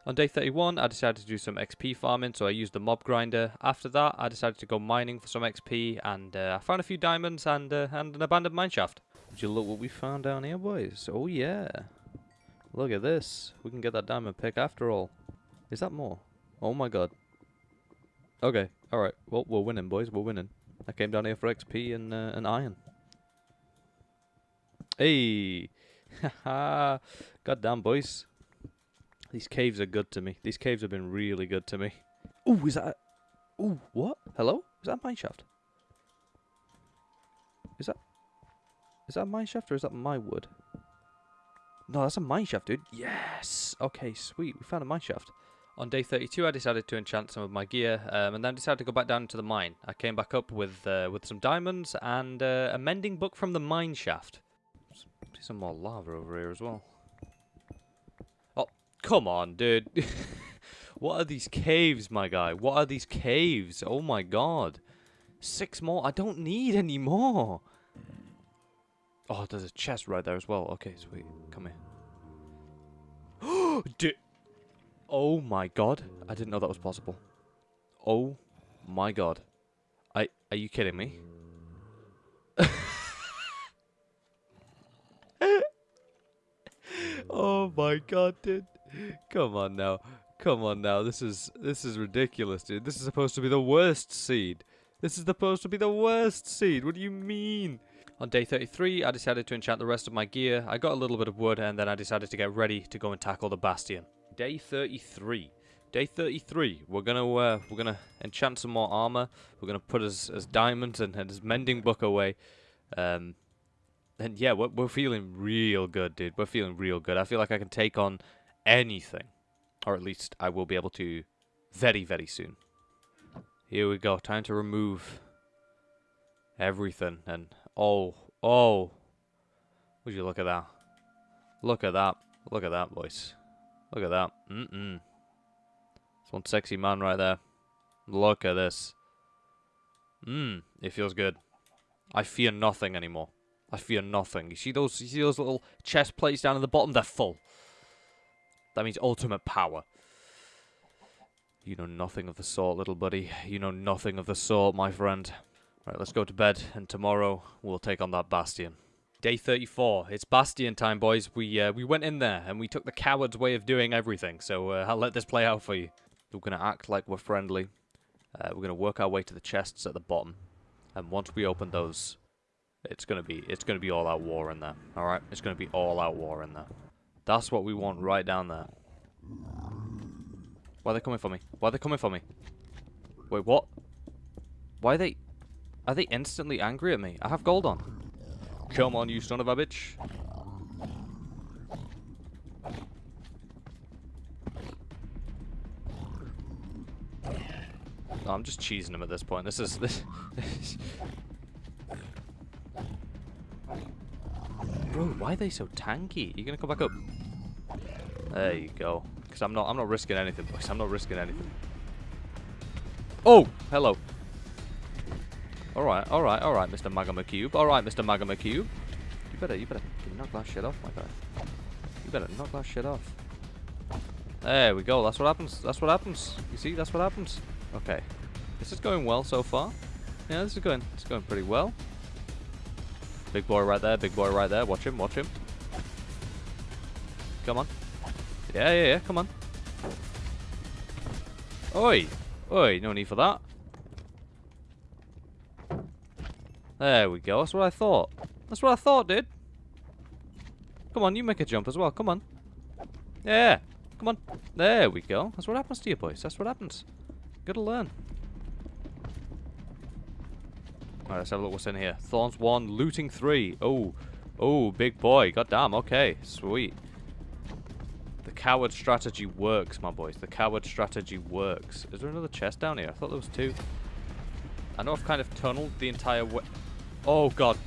On day 31, I decided to do some XP farming, so I used the mob grinder. After that, I decided to go mining for some XP, and uh, I found a few diamonds and, uh, and an abandoned mineshaft. Would you look what we found down here, boys? Oh, yeah. Look at this. We can get that diamond pick after all. Is that more? Oh, my God. Okay, alright. Well, we're winning, boys. We're winning. I came down here for XP and, uh, and iron. Hey! (laughs) Haha! Goddamn, boys. These caves are good to me. These caves have been really good to me. Ooh, is that... A... Ooh, what? Hello? Is that a mine shaft? Is that... Is that a mine shaft or is that my wood? No, that's a mine shaft, dude. Yes! Okay, sweet. We found a mine shaft. On day 32, I decided to enchant some of my gear, um, and then decided to go back down to the mine. I came back up with uh, with some diamonds and uh, a mending book from the mine shaft. See some more lava over here as well. Come on, dude. (laughs) what are these caves, my guy? What are these caves? Oh my god. Six more? I don't need any more. Oh, there's a chest right there as well. Okay, sweet. Come here. (gasps) Dude. Oh my god. I didn't know that was possible. Oh my god. I are you kidding me? (laughs) oh my god, dude. Come on now. Come on now. This is this is ridiculous, dude. This is supposed to be the worst seed. This is supposed to be the worst seed. What do you mean? On day 33, I decided to enchant the rest of my gear. I got a little bit of wood, and then I decided to get ready to go and tackle the Bastion. Day 33. Day 33. We're gonna uh, we're gonna enchant some more armor. We're gonna put his, his diamonds and, and his mending book away. Um, and yeah, we're, we're feeling real good, dude. We're feeling real good. I feel like I can take on anything. Or at least I will be able to very, very soon. Here we go. Time to remove everything. And, oh, oh. Would you look at that? Look at that. Look at that, boys. Look at that. Mm-mm. It's one sexy man right there. Look at this. Mmm, it feels good. I fear nothing anymore. I fear nothing. You see those you see those little chest plates down at the bottom? They're full. That means ultimate power. You know nothing of the sort, little buddy. You know nothing of the sort, my friend. Right, let's go to bed, and tomorrow we'll take on that Bastion. Day 34. It's Bastion time, boys. We uh, we went in there, and we took the coward's way of doing everything, so uh, I'll let this play out for you. We're going to act like we're friendly. Uh, we're going to work our way to the chests at the bottom. And once we open those, it's going to be it's going to be all out war in there. All right? It's going to be all out war in there. That's what we want right down there. Why are they coming for me? Why are they coming for me? Wait, what? Why are they... Are they instantly angry at me? I have gold on. Come on, you son of a bitch. I'm just cheesing him at this point. This is... This Bro, why are they so tanky? Are You gonna come back up? There you go. Because I'm not, I'm not risking anything, boys. I'm not risking anything. Oh, hello. All right, all right, all right, Mr. Magma Cube. All right, Mr. Magma Cube. You better, you better knock that shit off, my guy. You better knock that shit off. There we go. That's what happens. That's what happens. You see, that's what happens. Okay. This is going well so far. Yeah, this is going, it's going pretty well. Big boy right there, big boy right there. Watch him, watch him. Come on. Yeah, yeah, yeah, come on. Oi! Oi, no need for that. There we go, that's what I thought. That's what I thought, dude. Come on, you make a jump as well, come on. Yeah, come on. There we go. That's what happens to you boys, that's what happens. Gotta learn. Alright, let's have a look what's in here. Thorns 1, looting 3. Oh, oh, big boy. God damn, okay, sweet. The coward strategy works, my boys. The coward strategy works. Is there another chest down here? I thought there was two. I know I've kind of tunneled the entire way. Oh, God.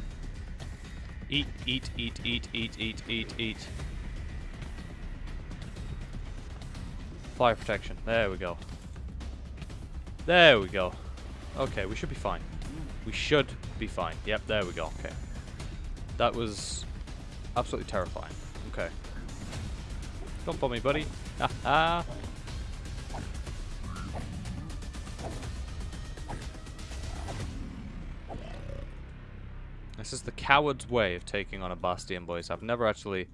Eat, eat, eat, eat, eat, eat, eat, eat. Fire protection. There we go. There we go. Okay, we should be fine. We should be fine. Yep, there we go. Okay. That was absolutely terrifying. Okay. Come for me, buddy. This is the coward's way of taking on a Bastion, boys. I've never actually,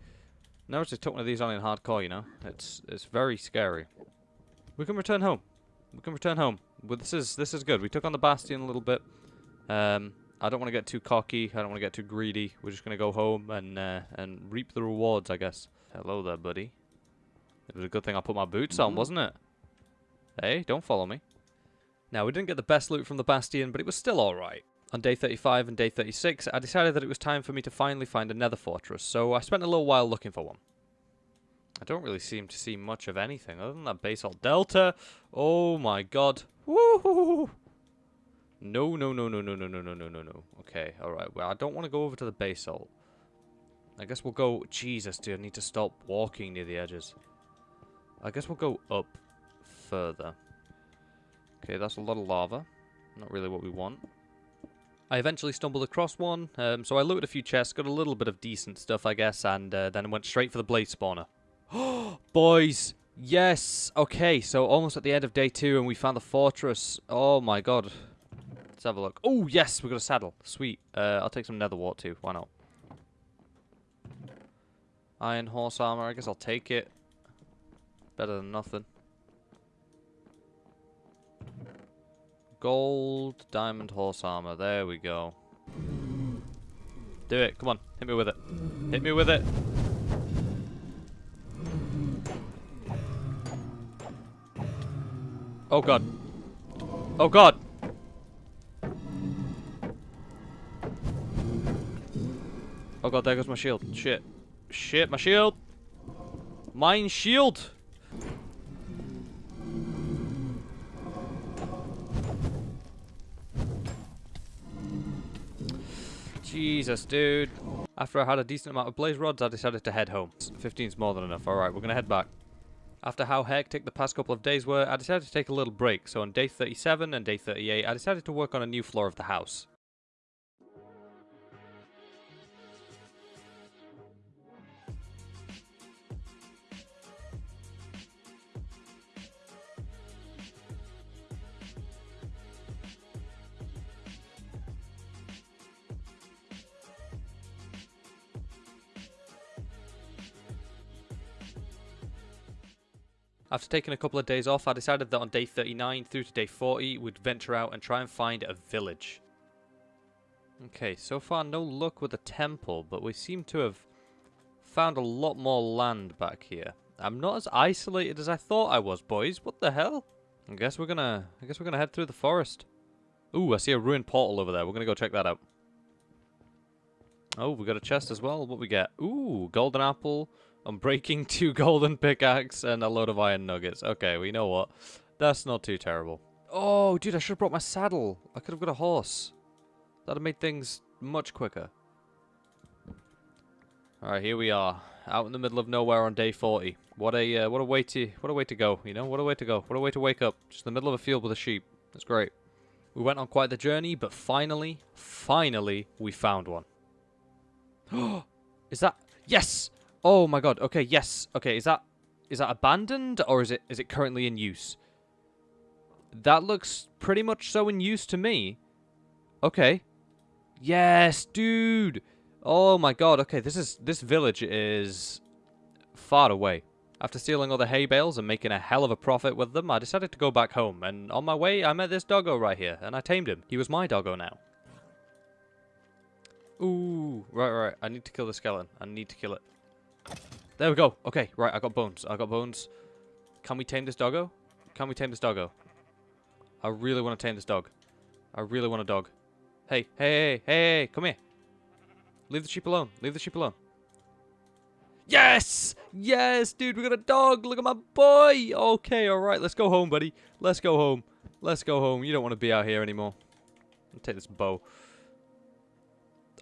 never actually took one of these on in hardcore, you know? It's it's very scary. We can return home. We can return home. Well, this is this is good. We took on the Bastion a little bit. Um, I don't want to get too cocky. I don't want to get too greedy. We're just going to go home and uh, and reap the rewards, I guess. Hello there, buddy. It was a good thing I put my boots on, mm. wasn't it? Hey, don't follow me. Now, we didn't get the best loot from the Bastion, but it was still alright. On day 35 and day 36, I decided that it was time for me to finally find a nether fortress, so I spent a little while looking for one. I don't really seem to see much of anything other than that basalt delta. Oh my god. Woohoo! No, no, no, no, no, no, no, no, no, no, no. Okay, alright. Well, I don't want to go over to the basalt. I guess we'll go... Jesus, dude, I need to stop walking near the edges. I guess we'll go up further. Okay, that's a lot of lava. Not really what we want. I eventually stumbled across one, um, so I looted a few chests, got a little bit of decent stuff, I guess, and uh, then went straight for the blaze spawner. (gasps) Boys! Yes! Okay, so almost at the end of day two, and we found the fortress. Oh my god. Let's have a look. Oh, yes! We got a saddle. Sweet. Uh, I'll take some nether wart too. Why not? Iron horse armor. I guess I'll take it. Better than nothing. Gold, diamond, horse armor. There we go. Do it. Come on. Hit me with it. Hit me with it. Oh god. Oh god. Oh god, there goes my shield. Shit. Shit, my shield. Mine shield. Jesus, dude. After I had a decent amount of blaze rods, I decided to head home. 15's more than enough. Alright, we're going to head back. After how hectic the past couple of days were, I decided to take a little break. So on day 37 and day 38, I decided to work on a new floor of the house. After taking a couple of days off, I decided that on day 39 through to day 40, we'd venture out and try and find a village. Okay, so far no luck with a temple, but we seem to have found a lot more land back here. I'm not as isolated as I thought I was, boys. What the hell? I guess we're gonna I guess we're gonna head through the forest. Ooh, I see a ruined portal over there. We're gonna go check that out. Oh, we got a chest as well. What we get? Ooh, golden apple, I'm breaking (laughs) two golden pickaxe and a load of iron nuggets. Okay, we know what. That's not too terrible. Oh, dude, I should have brought my saddle. I could have got a horse. That'd have made things much quicker. Alright, here we are. Out in the middle of nowhere on day 40. What a uh, what a way to what a way to go, you know? What a way to go. What a way to wake up. Just in the middle of a field with a sheep. That's great. We went on quite the journey, but finally, finally, we found one. (gasps) Is that... Yes! Oh my god, okay, yes. Okay, is that... is that abandoned or is it is it currently in use? That looks pretty much so in use to me. Okay. Yes, dude. Oh my god. Okay, this is this village is far away. After stealing all the hay bales and making a hell of a profit with them, I decided to go back home, and on my way I met this doggo right here, and I tamed him. He was my doggo now. Ooh, right, right, I need to kill the skeleton. I need to kill it. There we go. Okay, right, I got bones. I got bones. Can we tame this doggo? Can we tame this doggo? I really want to tame this dog. I really want a dog. Hey, hey, hey, hey, come here. Leave the sheep alone. Leave the sheep alone. Yes! Yes, dude, we got a dog. Look at my boy. Okay, all right. Let's go home, buddy. Let's go home. Let's go home. You don't want to be out here anymore. I'll take this bow.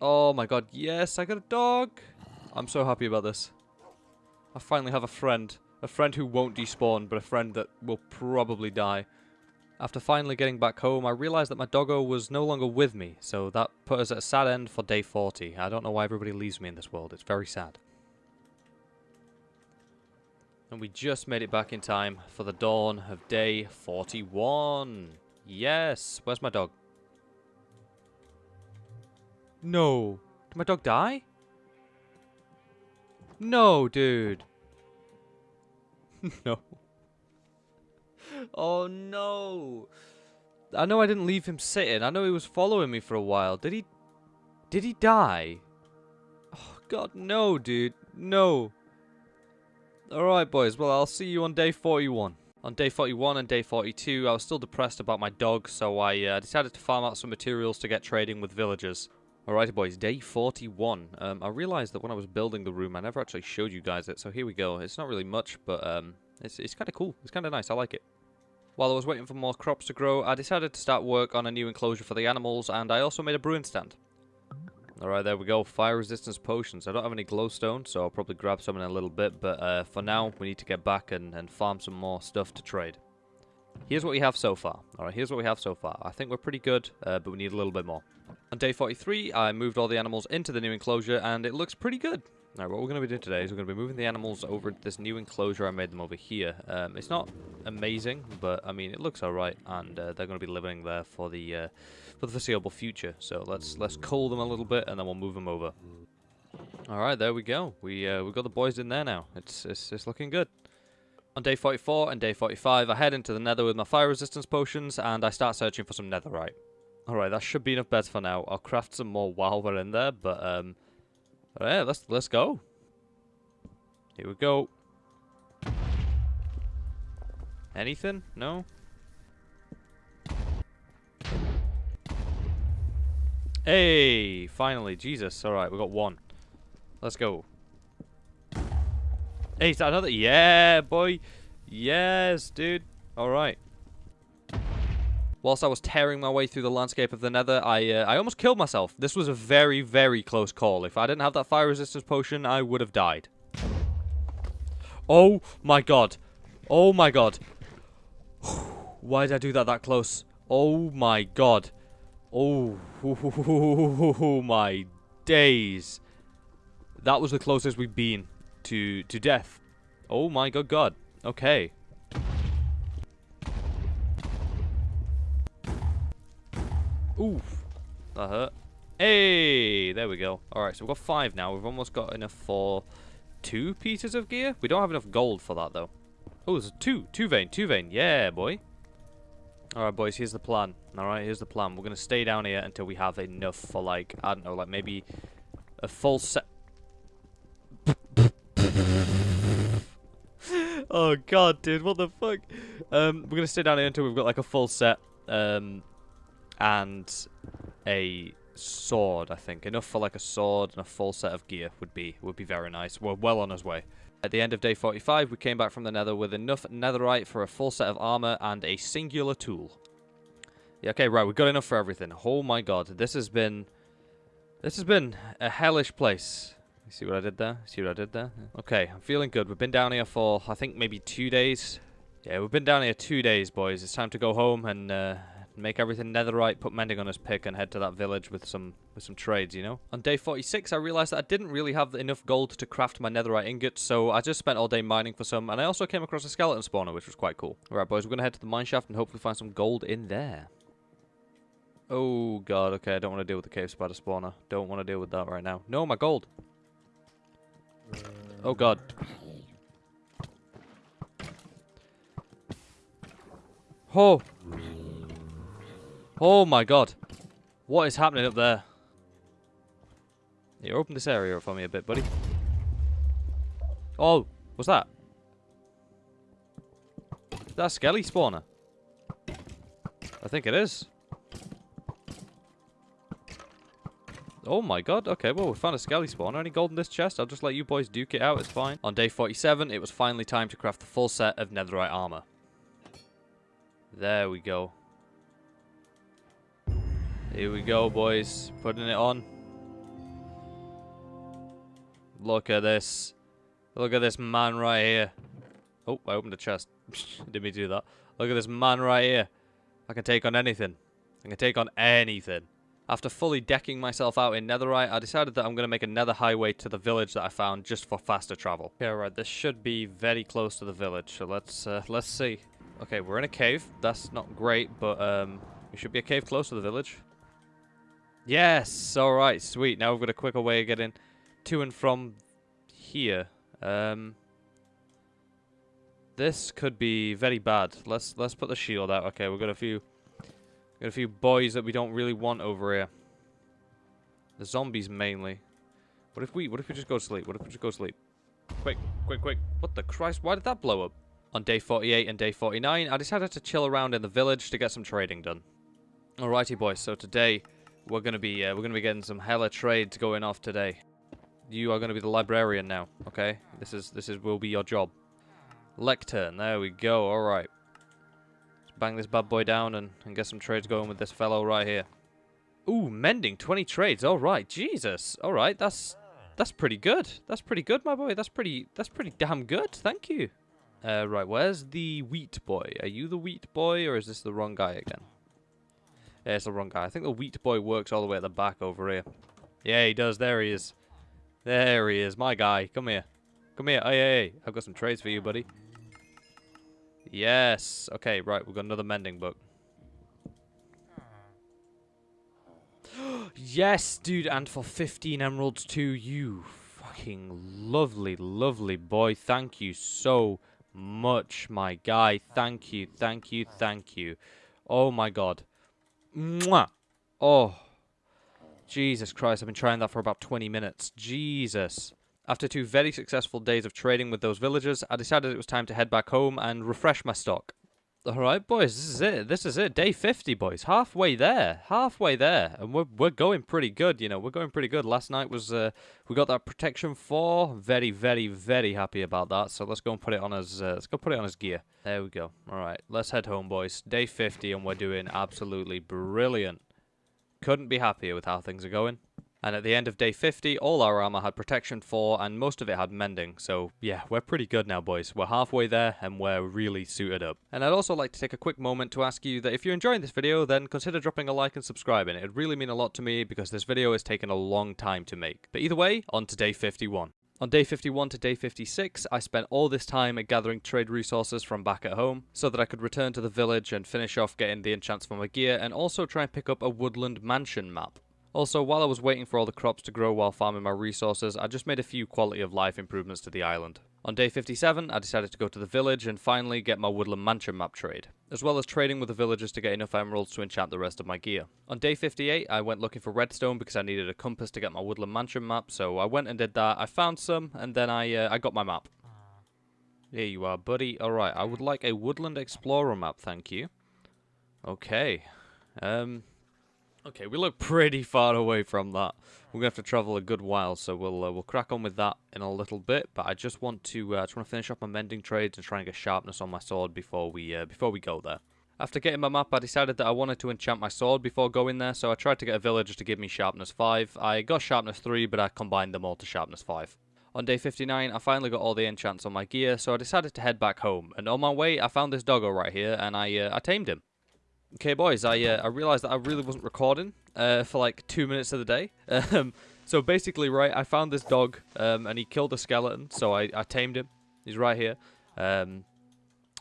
Oh my god, yes, I got a dog. I'm so happy about this. I finally have a friend. A friend who won't despawn, but a friend that will probably die. After finally getting back home, I realised that my doggo was no longer with me, so that put us at a sad end for day 40. I don't know why everybody leaves me in this world, it's very sad. And we just made it back in time for the dawn of day 41. Yes. Where's my dog? No. Did my dog die? No, dude. (laughs) no. Oh, no. I know I didn't leave him sitting. I know he was following me for a while. Did he... Did he die? Oh, God, no, dude. No. Alright boys, well I'll see you on day 41. On day 41 and day 42 I was still depressed about my dog so I uh, decided to farm out some materials to get trading with villagers. Alrighty boys, day 41. Um, I realised that when I was building the room I never actually showed you guys it so here we go. It's not really much but um, it's, it's kind of cool. It's kind of nice. I like it. While I was waiting for more crops to grow I decided to start work on a new enclosure for the animals and I also made a brewing stand. Alright, there we go. Fire resistance potions. I don't have any glowstone, so I'll probably grab some in a little bit. But uh, for now, we need to get back and, and farm some more stuff to trade. Here's what we have so far. Alright, here's what we have so far. I think we're pretty good, uh, but we need a little bit more. On day 43, I moved all the animals into the new enclosure, and it looks pretty good. Now, what we're going to be doing today is we're going to be moving the animals over to this new enclosure I made them over here. Um, it's not amazing, but I mean, it looks alright, and uh, they're going to be living there for the... Uh, for the foreseeable future. So let's let's cull them a little bit and then we'll move them over. All right, there we go. We uh, we got the boys in there now. It's, it's it's looking good. On day 44 and day 45, I head into the nether with my fire resistance potions and I start searching for some netherite. Alright, that should be enough beds for now. I'll craft some more while we're in there, but um yeah, let's let's go. Here we go. Anything? No? Hey, finally, Jesus. All right, we got one. Let's go. Hey, is that another? Yeah, boy. Yes, dude. All right. Whilst I was tearing my way through the landscape of the nether, I uh, I almost killed myself. This was a very, very close call. If I didn't have that fire resistance potion, I would have died. Oh my god. Oh my god. (sighs) Why did I do that that close? Oh my god. Oh, (laughs) my days. That was the closest we've been to to death. Oh my god god. Okay. Oof. That hurt. Hey, there we go. Alright, so we've got five now. We've almost got enough for two pieces of gear. We don't have enough gold for that, though. Oh, there's two. Two vein, two vein. Yeah, boy. Alright, boys, here's the plan. Alright, here's the plan. We're going to stay down here until we have enough for, like, I don't know, like, maybe a full set... (laughs) oh, God, dude, what the fuck? Um, we're going to stay down here until we've got, like, a full set, um, and a sword, I think. Enough for, like, a sword and a full set of gear would be, would be very nice. We're well on his way. At the end of day 45, we came back from the nether with enough netherite for a full set of armor and a singular tool. Yeah, okay, right, we've got enough for everything. Oh my god, this has been... This has been a hellish place. You see what I did there? See what I did there? Okay, I'm feeling good. We've been down here for, I think, maybe two days. Yeah, we've been down here two days, boys. It's time to go home and uh, make everything netherite, put mending on his pick, and head to that village with some with some trades, you know? On day 46, I realized that I didn't really have enough gold to craft my netherite ingots, so I just spent all day mining for some, and I also came across a skeleton spawner, which was quite cool. Alright, boys, we're to head to the mineshaft and hopefully find some gold in there. Oh, God, okay, I don't want to deal with the cave spider spawner. Don't want to deal with that right now. No, my gold! Oh, God. Oh! Oh my god. What is happening up there? You open this area up for me a bit, buddy. Oh, what's that? Is that a skelly spawner? I think it is. Oh my god, okay, well we found a skelly spawner. Any gold in this chest? I'll just let you boys duke it out, it's fine. On day 47, it was finally time to craft the full set of netherite armor. There we go. Here we go, boys. Putting it on. Look at this. Look at this man right here. Oh, I opened the chest. (laughs) Mean to do that. Look at this man right here. I can take on anything. I can take on anything. After fully decking myself out in netherite, I decided that I'm going to make a nether highway to the village that I found just for faster travel. Okay, right, this should be very close to the village, so let's uh, let's see. Okay, we're in a cave. That's not great, but um, we should be a cave close to the village. Yes! Alright, sweet. Now we've got a quicker way of getting to and from here. Um, this could be very bad. Let's let's put the shield out. Okay, we've got a few got a few boys that we don't really want over here. The zombies mainly. What if we what if we just go to sleep? What if we just go to sleep? Quick, quick, quick. What the Christ? Why did that blow up? On day 48 and day 49, I decided to chill around in the village to get some trading done. Alrighty boys, so today we're gonna be uh, we're gonna be getting some hella trades going off today. You are gonna be the librarian now, okay? This is this is will be your job. Lectern, there we go. All right, Let's bang this bad boy down and, and get some trades going with this fellow right here. Ooh, mending 20 trades. All right, Jesus. All right, that's that's pretty good. That's pretty good, my boy. That's pretty that's pretty damn good. Thank you. Uh, right, where's the wheat boy? Are you the wheat boy, or is this the wrong guy again? Yeah, it's the wrong guy. I think the wheat boy works all the way at the back over here. Yeah, he does. There he is. There he is. My guy. Come here. Come here. Hey, hey, hey. I've got some trades for you, buddy. Yes. Okay, right. We've got another mending book. (gasps) yes, dude. And for 15 emeralds too. You fucking lovely, lovely boy. Thank you so much, my guy. Thank you. Thank you. Thank you. Oh, my God. Mwah. Oh. Jesus Christ, I've been trying that for about 20 minutes. Jesus. After two very successful days of trading with those villagers, I decided it was time to head back home and refresh my stock. Alright, boys, this is it. This is it. Day 50, boys. Halfway there. Halfway there. And we're, we're going pretty good, you know. We're going pretty good. Last night was, uh, we got that protection 4. Very, very, very happy about that. So let's go and put it on his, uh, let's go put it on his gear. There we go. Alright, let's head home, boys. Day 50, and we're doing absolutely brilliant. Couldn't be happier with how things are going. And at the end of day 50, all our armor had protection 4 and most of it had mending. So yeah, we're pretty good now boys. We're halfway there and we're really suited up. And I'd also like to take a quick moment to ask you that if you're enjoying this video, then consider dropping a like and subscribing. It'd really mean a lot to me because this video has taken a long time to make. But either way, on to day 51. On day 51 to day 56, I spent all this time gathering trade resources from back at home, so that I could return to the village and finish off getting the enchants for my gear, and also try and pick up a woodland mansion map. Also, while I was waiting for all the crops to grow while farming my resources, I just made a few quality of life improvements to the island. On day 57, I decided to go to the village and finally get my Woodland Mansion map trade, as well as trading with the villagers to get enough emeralds to enchant the rest of my gear. On day 58, I went looking for redstone because I needed a compass to get my Woodland Mansion map, so I went and did that. I found some, and then I uh, I got my map. Here you are, buddy. Alright, I would like a Woodland Explorer map, thank you. Okay. Um, Okay, we look pretty far away from that. We're gonna have to travel a good while, so we'll uh, we'll crack on with that in a little bit. But I just want to uh, just want to finish up my mending trades and try and get sharpness on my sword before we uh, before we go there. After getting my map, I decided that I wanted to enchant my sword before going there, so I tried to get a villager to give me sharpness 5. I got sharpness 3, but I combined them all to sharpness 5. On day 59, I finally got all the enchants on my gear, so I decided to head back home. And on my way, I found this doggo right here, and I uh, I tamed him. Okay, boys, I uh, I realized that I really wasn't recording uh, for like two minutes of the day. (laughs) Um, so basically, right, I found this dog, um, and he killed a skeleton, so I, I tamed him. He's right here. Um,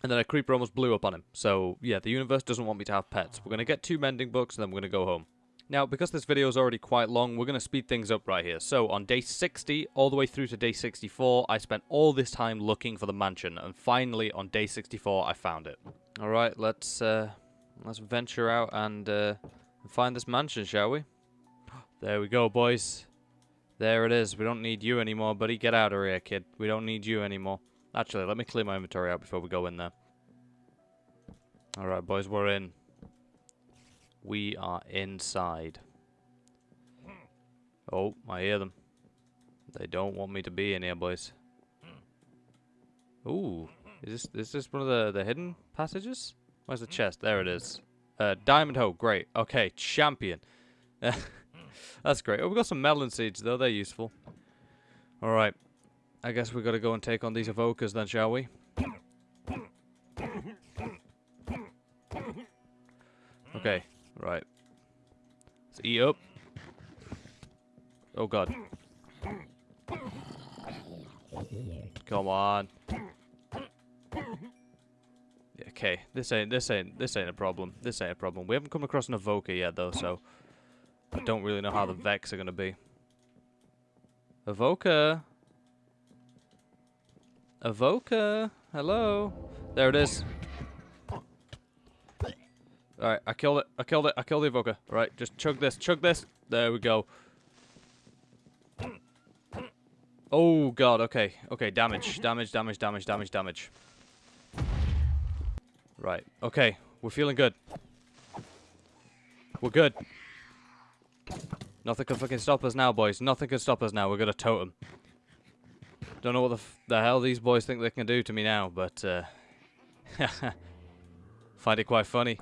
and then a creeper almost blew up on him. So, yeah, the universe doesn't want me to have pets. We're going to get two mending books, and then we're going to go home. Now, because this video is already quite long, we're going to speed things up right here. So, on day 60, all the way through to day 64, I spent all this time looking for the mansion, and finally, on day 64, I found it. Alright, let's, uh, let's venture out and, uh, find this mansion, shall we? (gasps) There we go, boys. There it is. We don't need you anymore, buddy. Get out of here, kid. We don't need you anymore. Actually, let me clear my inventory out before we go in there. Alright, boys, we're in. We are inside. Oh, I hear them. They don't want me to be in here, boys. Ooh. Is this is this one of the, the hidden passages? Where's the chest? There it is. Uh, diamond hoe. Great. Okay, champion. (laughs) That's great. Oh, we got some melon seeds, though. They're useful. Alright. I guess we've gotta go and take on these evokers then, shall we? Okay. Right. Let's eat up. Oh, God. Come on. Okay, this ain't this ain't this ain't a problem. This ain't a problem. We haven't come across an evoker yet though, so I don't really know how the Vex are gonna be. Evoker. Evoker. Hello. There it is. Alright, I killed it. I killed it. I killed the evoker. Alright, just chug this. Chug this. There we go. Oh god, okay. Okay, damage. Damage, damage, damage, damage, damage. Right. Okay, we're feeling good. We're good. Nothing can fucking stop us now, boys. Nothing can stop us now. We're gonna totem. Don't know what the, the hell these boys think they can do to me now, but uh, (laughs) find it quite funny.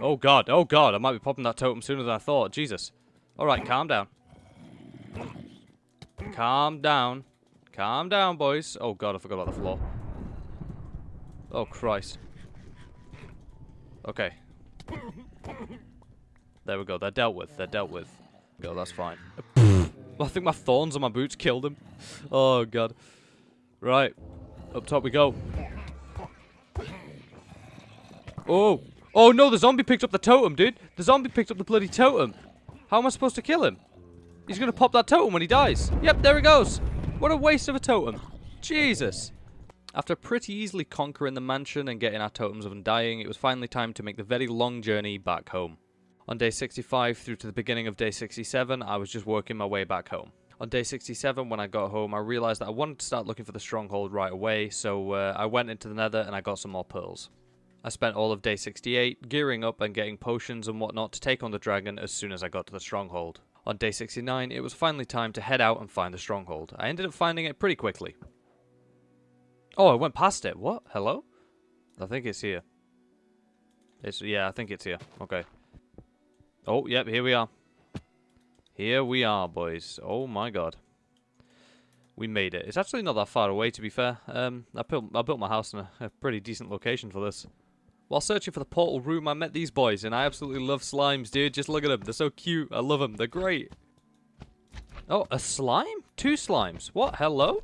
Oh god, oh god, I might be popping that totem sooner than I thought. Jesus. Alright, calm down. Calm down. Calm down, boys. Oh god, I forgot about the floor. Oh, Christ. Okay. There we go. They're dealt with. They're dealt with. Go, that's fine. (laughs) I think my thorns on my boots killed him. Oh, God. Right. Up top we go. Oh. Oh, no, the zombie picked up the totem, dude. The zombie picked up the bloody totem. How am I supposed to kill him? He's going to pop that totem when he dies. Yep, there he goes. What a waste of a totem. Jesus. After pretty easily conquering the mansion and getting our totems of undying, it was finally time to make the very long journey back home. On day 65 through to the beginning of day 67, I was just working my way back home. On day 67, when I got home, I realised that I wanted to start looking for the stronghold right away, so uh, I went into the nether and I got some more pearls. I spent all of day 68 gearing up and getting potions and whatnot to take on the dragon as soon as I got to the stronghold. On day 69, it was finally time to head out and find the stronghold. I ended up finding it pretty quickly. Oh, I went past it. What? Hello? I think it's here. It's yeah, I think it's here. Okay. Oh, yep, here we are. Here we are, boys. Oh my god. We made it. It's actually not that far away, to be fair. Um, I built I built my house in a, a pretty decent location for this. While searching for the portal room, I met these boys, and I absolutely love slimes, dude. Just look at them. They're so cute. I love them. They're great. Oh, a slime? Two slimes. What? Hello?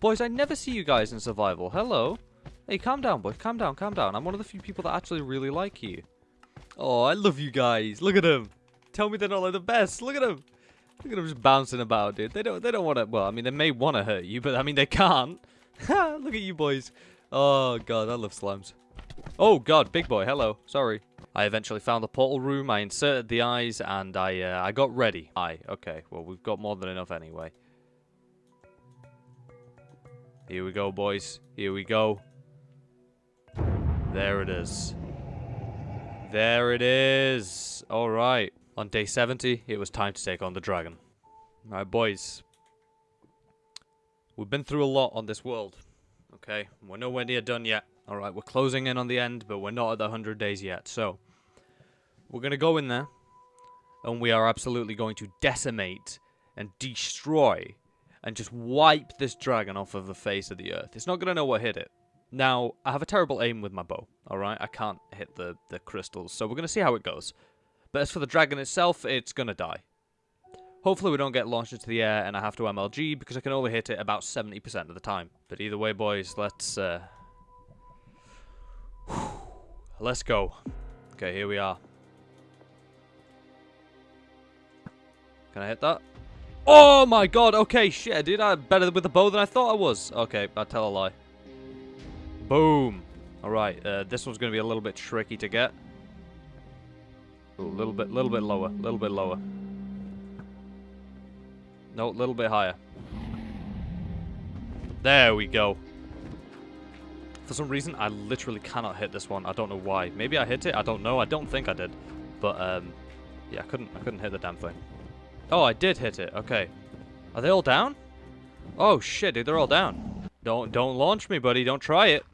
Boys, I never see you guys in survival. Hello. Hey, calm down, boys. Calm down, calm down. I'm one of the few people that actually really like you. Oh, I love you guys. Look at them. Tell me they're not like the best. Look at them. Look at them just bouncing about, dude. They don't. They don't want to. Well, I mean, they may want to hurt you, but I mean, they can't. (laughs) Look at you boys. Oh god, I love slimes. Oh god, big boy. Hello. Sorry. I eventually found the portal room. I inserted the eyes, and I uh, I got ready. Aye. Okay. Well, we've got more than enough anyway. Here we go, boys. Here we go. There it is. There it is. Alright. On day 70, it was time to take on the dragon. Alright, boys. We've been through a lot on this world. Okay? We're nowhere near done yet. Alright, we're closing in on the end, but we're not at the 100 days yet. So, we're going to go in there, and we are absolutely going to decimate and destroy and just wipe this dragon off of the face of the earth. It's not going to know what hit it. Now, I have a terrible aim with my bow, alright? I can't hit the, the crystals, so we're going to see how it goes. But as for the dragon itself, it's going to die. Hopefully we don't get launched into the air and I have to MLG, because I can only hit it about 70% of the time. But either way, boys, let's... Uh, let's go. Okay, here we are. Can I hit that? Oh my god, okay, shit, dude, I'm better with the bow than I thought I was. Okay, I tell a lie. Boom. Alright, uh, this one's going to be a little bit tricky to get. A little bit, little bit lower, a little bit lower. No, a little bit higher. There we go. For some reason, I literally cannot hit this one. I don't know why. Maybe I hit it. I don't know. I don't think I did. But, um, yeah, I couldn't, I couldn't hit the damn thing. Oh, I did hit it. Okay. Are they all down? Oh, shit, dude. They're all down. Don't, don't launch me, buddy. Don't try it.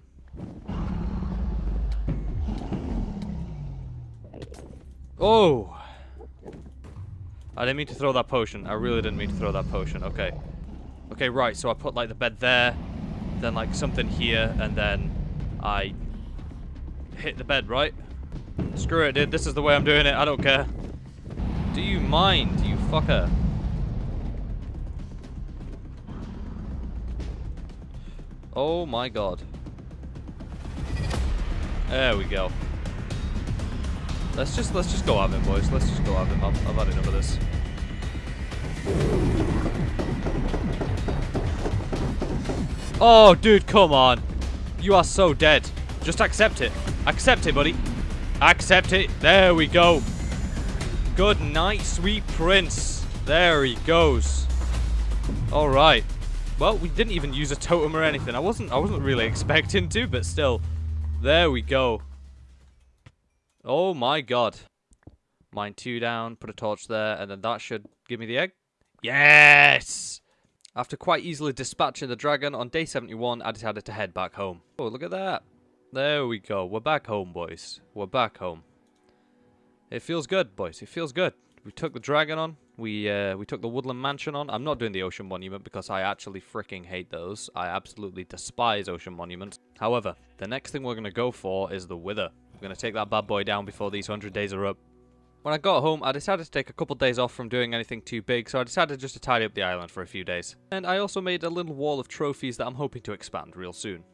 Oh! I didn't mean to throw that potion. I really didn't mean to throw that potion. Okay. Okay, right. So I put, like, the bed there, then, like, something here, and then I hit the bed, right? Screw it, dude. This is the way I'm doing it. I don't care. Do you mind, you fucker? Oh my god. There we go. Let's just let's just go at him, boys. Let's just go at him. I've, I've had enough of this. Oh, dude, come on. You are so dead. Just accept it. Accept it, buddy. Accept it. There we go. Good night, sweet prince. There he goes. All right. Well, we didn't even use a totem or anything. I wasn't I wasn't really (laughs) expecting to, but still. There we go. Oh my god. Mine two down, put a torch there, and then that should give me the egg. Yes! After quite easily dispatching the dragon, on day 71, I decided to head back home. Oh, look at that. There we go. We're back home, boys. We're back home. It feels good, boys. It feels good. We took the dragon on. We uh, we took the woodland mansion on. I'm not doing the ocean monument because I actually freaking hate those. I absolutely despise ocean monuments. However, the next thing we're going to go for is the wither. We're going to take that bad boy down before these 100 days are up. When I got home, I decided to take a couple days off from doing anything too big, so I decided just to tidy up the island for a few days. And I also made a little wall of trophies that I'm hoping to expand real soon.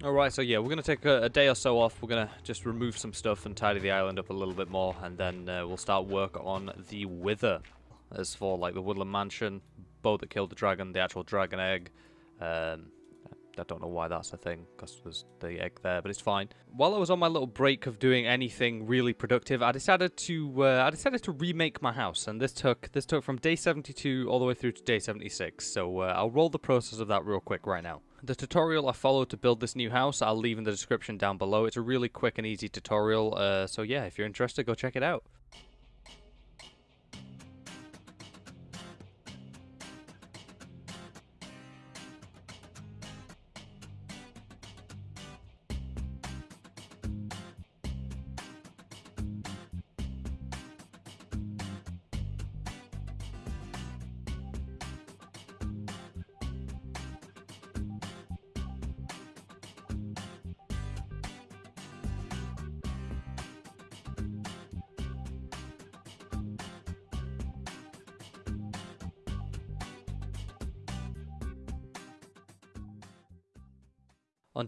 Alright, so yeah, we're going to take a, a, day or so off. We're going to just remove some stuff and tidy the island up a little bit more, and then uh, we'll start work on the Wither. As for, like, the Woodland Mansion, bow that killed the dragon, the actual dragon egg, um, I don't know why that's a thing, because there's the egg there, but it's fine. While I was on my little break of doing anything really productive, I decided to uh, I decided to remake my house, and this took this took from day 72 all the way through to day 76. So uh, I'll roll the process of that real quick right now. The tutorial I followed to build this new house, I'll leave in the description down below. It's a really quick and easy tutorial, uh, so yeah, if you're interested, go check it out.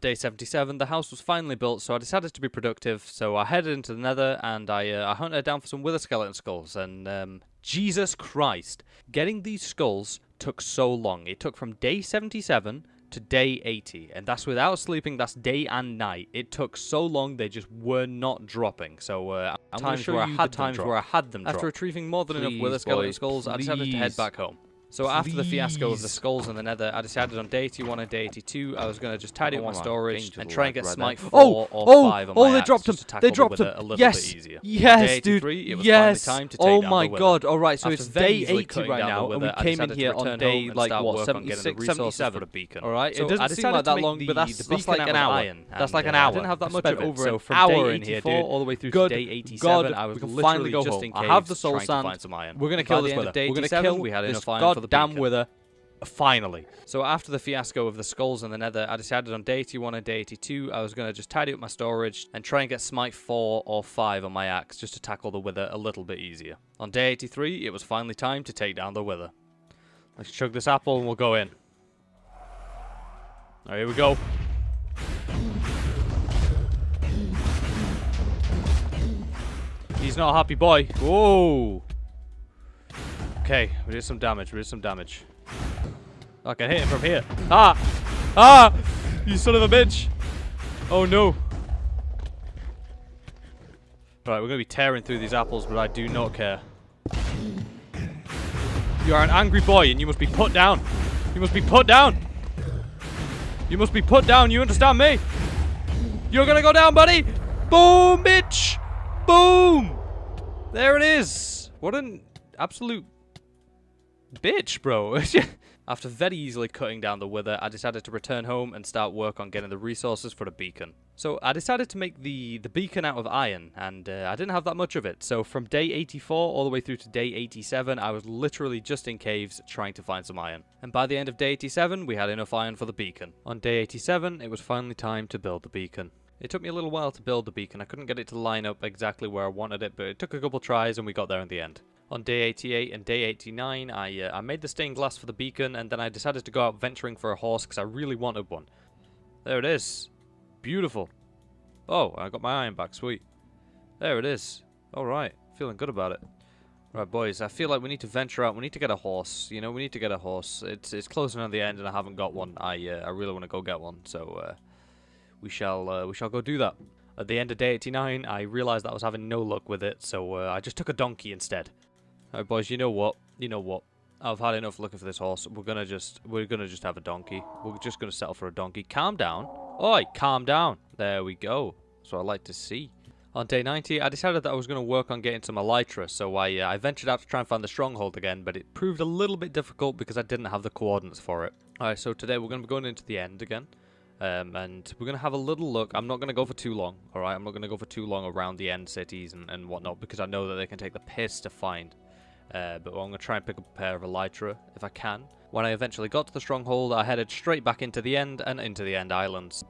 Day 77, the house was finally built, so I decided to be productive. So I headed into the nether and I, uh, I hunted down for some wither skeleton skulls. And um, Jesus Christ, getting these skulls took so long. It took from day 77 to day 80, and that's without sleeping. That's day and night. It took so long; they just were not dropping. So uh, I'm times where I had times where I had them. After drop. retrieving more than please, enough wither skeleton skulls, please. I decided to head back home. So Please. after the fiasco of the skulls in the nether, I decided on day 81 and day 82, I was going to just tidy up my storage and try and get smite 4 oh, or oh, 5 on oh, my they dropped him. They dropped him. A little yes. bit easier. Yes, dude. It was yes. Time to take oh my god. All right, so after it's day 80 right now, and we came in here on day like what 76, 77. All right, it doesn't seem like that long, but that's like an uh, hour. That's like an hour. I didn't have that much of an So from day 84 all the way through to day 87, I was literally just in cave. I have the soul sand. We're going to kill this wither. We're going to kill. We had enough iron for the damn wither. Finally. So after the fiasco of the skulls and the nether, I decided on day 81 and day 82, I was going to just tidy up my storage and try and get smite 4 or 5 on my axe just to tackle the wither a little bit easier. On day 83, it was finally time to take down the wither. Let's chug this apple and we'll go in. Right, here we go. He's not a happy boy. Whoa. Okay, we did some damage. We did some damage. I can hit him from here. Ah! Ah! You son of a bitch! Oh no. Right, we're going to be tearing through these apples, but I do not care. You are an angry boy, and you must be put down. You must be put down. You must be put down, you understand me? You're gonna go down, buddy! Boom, bitch! Boom! There it is! What an absolute bitch, bro. (laughs) After very easily cutting down the wither, I decided to return home and start work on getting the resources for the beacon. So I decided to make the, the beacon out of iron, and uh, I didn't have that much of it. So from day 84 all the way through to day 87, I was literally just in caves trying to find some iron. And by the end of day 87, we had enough iron for the beacon. On day 87, it was finally time to build the beacon. It took me a little while to build the beacon. I couldn't get it to line up exactly where I wanted it, but it took a couple tries and we got there in the end. On day 88 and day 89, I, uh, I made the stained glass for the beacon, and then I decided to go out venturing for a horse because I really wanted one. There it is. Beautiful. Oh, I got my iron back. Sweet. There it is. Alright. Feeling good about it. Right, boys, I feel like we need to venture out. We need to get a horse. You know, we need to get a horse. It's it's closing on the end, and I haven't got one. I uh, I really want to go get one, so uh, we shall uh, we shall go do that. At the end of day 89, I realised that I was having no luck with it, so uh, I just took a donkey instead. Alright boys, you know what? You know what? I've had enough looking for this horse. We're gonna just we're gonna just have a donkey. We're just gonna settle for a donkey. Calm down. Oi, calm down. There we go. That's what I like to see. On day 90, I decided that I was going to work on getting some elytra, so I, uh, I ventured out to try and find the stronghold again, but it proved a little bit difficult because I didn't have the coordinates for it. Alright, so today we're going to be going into the end again, um, and we're going to have a little look. I'm not going to go for too long, alright? I'm not going to go for too long around the end cities and, and whatnot, because I know that they can take the piss to find. Uh, but I'm going to try and pick up a pair of Elytra if I can. When I eventually got to the stronghold, I headed straight back into the end and into the end islands.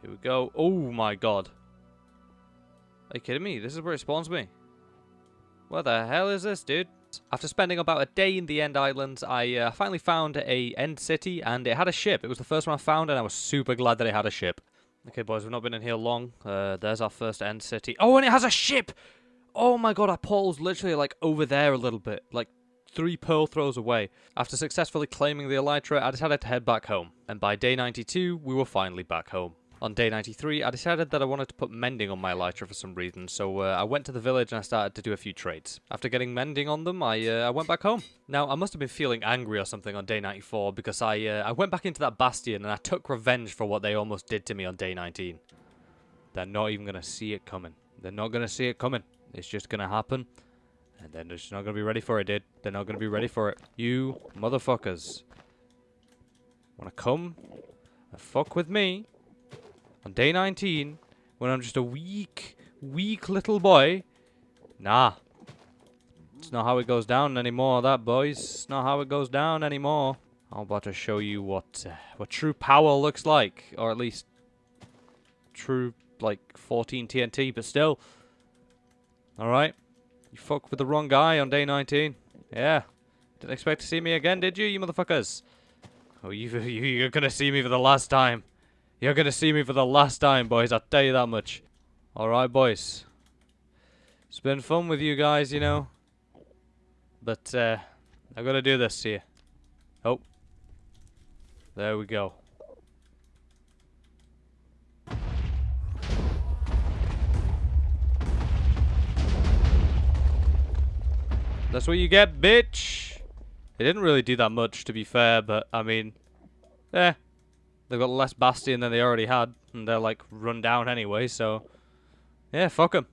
Here we go. Oh my god. Are you kidding me? This is where it spawns me. Where the hell is this, dude? After spending about a day in the End Islands, I uh, finally found a End City, and it had a ship. It was the first one I found, and I was super glad that it had a ship. Okay, boys, we've not been in here long. Uh, there's our first End City. Oh, and it has a ship! Oh my god, our portal's literally like over there a little bit, like three pearl throws away. After successfully claiming the Elytra, I decided to head back home. And by day 92, we were finally back home. On day 93, I decided that I wanted to put mending on my elytra for some reason, so uh, I went to the village and I started to do a few trades. After getting mending on them, I uh, I went back home. Now, I must have been feeling angry or something on day 94 because I uh, I went back into that bastion and I took revenge for what they almost did to me on day 19. They're not even going to see it coming. They're not going to see it coming. It's just going to happen. And then they're just not going to be ready for it, dude. They're not going to be ready for it. You motherfuckers. Want to come and fuck with me? On day 19, when I'm just a weak, weak little boy. Nah. It's not how it goes down anymore, that, boys. It's not how it goes down anymore. I'm about to show you what uh, what true power looks like. Or at least true, like, 14 TNT, but still. Alright. You fuck with the wrong guy on day 19. Yeah. Didn't expect to see me again, did you, you motherfuckers? Oh, you, (laughs) you, you're gonna see me for the last time. You're to see me for the last time, boys. I'll tell you that much. Alright, boys. It's been fun with you guys, you know. But, uh, I've got to do this here. Oh. There we go. That's what you get, bitch! It didn't really do that much, to be fair, but, I mean... Eh, They've got less Bastion than they already had, and they're like run down anyway, so yeah, fuck them.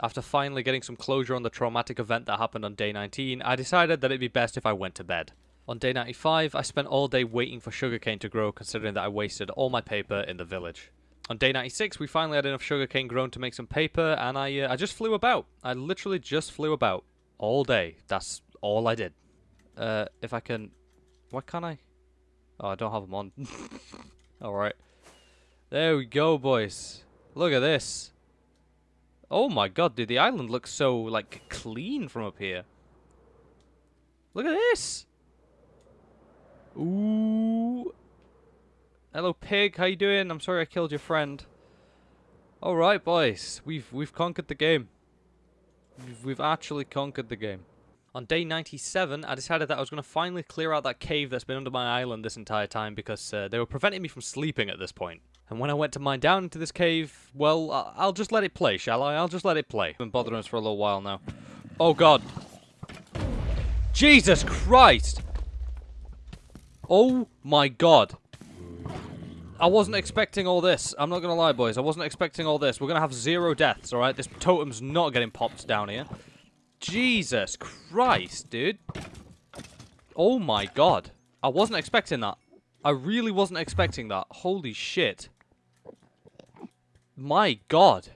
After finally getting some closure on the traumatic event that happened on day 19, I decided that it'd be best if I went to bed. On day 95, I spent all day waiting for sugarcane to grow considering that I wasted all my paper in the village. On day 96, we finally had enough sugarcane grown to make some paper, and I, uh, I just flew about. I literally just flew about. All day. That's all I did. uh, if I can... Why can't I? Oh, I don't have them on. (laughs) Alright. There we go, boys. Look at this. Oh my god, dude, the island looks so, like, clean from up here. Look at this! Ooh. Hello, pig. How you doing? I'm sorry I killed your friend. All right, boys. We've we've conquered the game. We've, actually conquered the game. On day 97, I decided that I was going to finally clear out that cave that's been under my island this entire time because uh, they were preventing me from sleeping at this point. And when I went to mine down into this cave, well, I'll just let it play, shall I? I'll just let it play. I've been bothering us for a little while now. Oh, God. Jesus Christ! Oh, my God. I wasn't expecting all this. I'm not going to lie, boys. I wasn't expecting all this. We're going to have zero deaths, all right? This totem's not getting popped down here. Jesus Christ, dude. Oh, my God. I wasn't expecting that. I really wasn't expecting that. Holy shit. My God.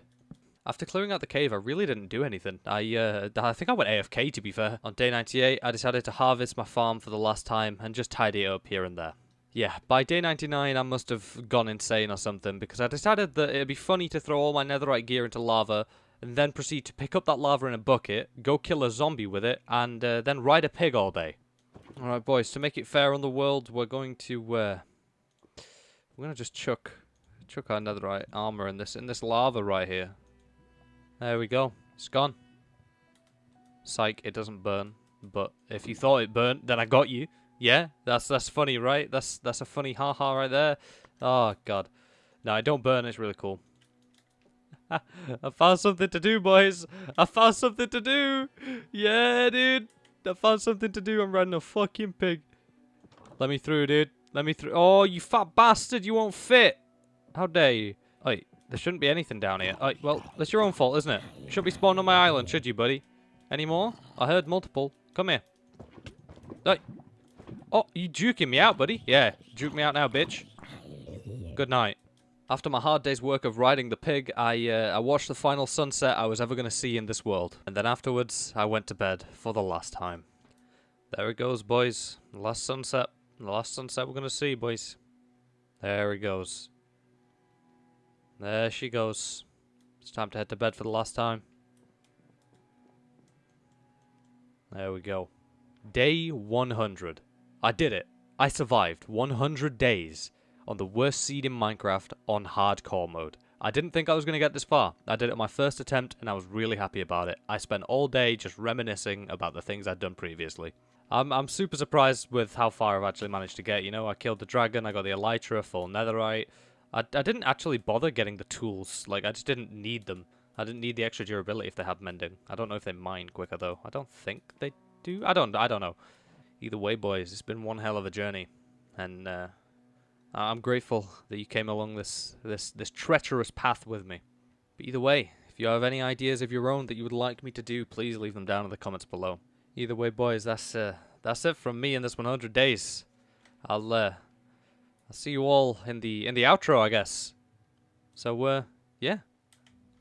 After clearing out the cave, I really didn't do anything. I uh, I think I went AFK, to be fair. On day 98, I decided to harvest my farm for the last time and just tidy it up here and there. Yeah, by day 99 I must have gone insane or something because I decided that it'd be funny to throw all my netherite gear into lava and then proceed to pick up that lava in a bucket, go kill a zombie with it, and uh, then ride a pig all day. Alright boys, to make it fair on the world, we're going to, uh, we're going to just chuck, chuck our netherite armor in this, in this lava right here. There we go. It's gone. Psych, it doesn't burn. But if you thought it burnt, then I got you. Yeah, that's that's funny, right? That's that's a funny haha right there. Oh god. No, I don't burn. It's really cool. (laughs) I found something to do, boys. I found something to do. Yeah, dude. I found something to do. I'm riding a fucking pig. Let me through, dude. Let me through. Oh, you fat bastard. You won't fit. How dare you? Wait, there shouldn't be anything down here. Oh, well, that's your own fault, isn't it? You shouldn't be spawned on my island, should you, buddy? Any more? I heard multiple. Come here. Hey. Oh, you juking me out, buddy? Yeah, juke me out now, bitch. Good night. After my hard day's work of riding the pig, I, uh, I watched the final sunset I was ever going to see in this world. And then afterwards, I went to bed for the last time. There it goes, boys. Last sunset. The last sunset we're going to see, boys. There it goes. There she goes. It's time to head to bed for the last time. There we go. Day 100. I did it. I survived 100 days on the worst seed in Minecraft on hardcore mode. I didn't think I was going to get this far. I did it my first attempt and I was really happy about it. I spent all day just reminiscing about the things I'd done previously. I'm, I'm super surprised with how far I've actually managed to get. You know, I killed the dragon, I got the elytra, full netherite. I, I didn't actually bother getting the tools. Like, I just didn't need them. I didn't need the extra durability if they had mending. I don't know if they mine quicker, though. I don't think they do. I don't, I don't know. Either way, boys, it's been one hell of a journey, and uh, I'm grateful that you came along this this this treacherous path with me. But either way, if you have any ideas of your own that you would like me to do, please leave them down in the comments below. Either way, boys, that's uh, that's it from me in this 100 days. I'll uh, I'll see you all in the in the outro, I guess. So uh, yeah,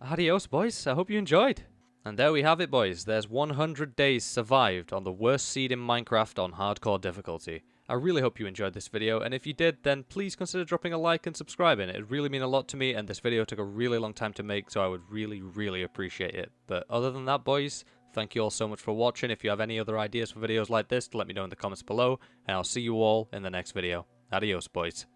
adios, boys. I hope you enjoyed. And there we have it, boys. There's 100 days survived on the worst seed in Minecraft on hardcore difficulty. I really hope you enjoyed this video, and if you did, then please consider dropping a like and subscribing. It would really mean a lot to me, and this video took a really long time to make, so I would really, really appreciate it. But other than that, boys, thank you all so much for watching. If you have any other ideas for videos like this, let me know in the comments below, and I'll see you all in the next video. Adios, boys.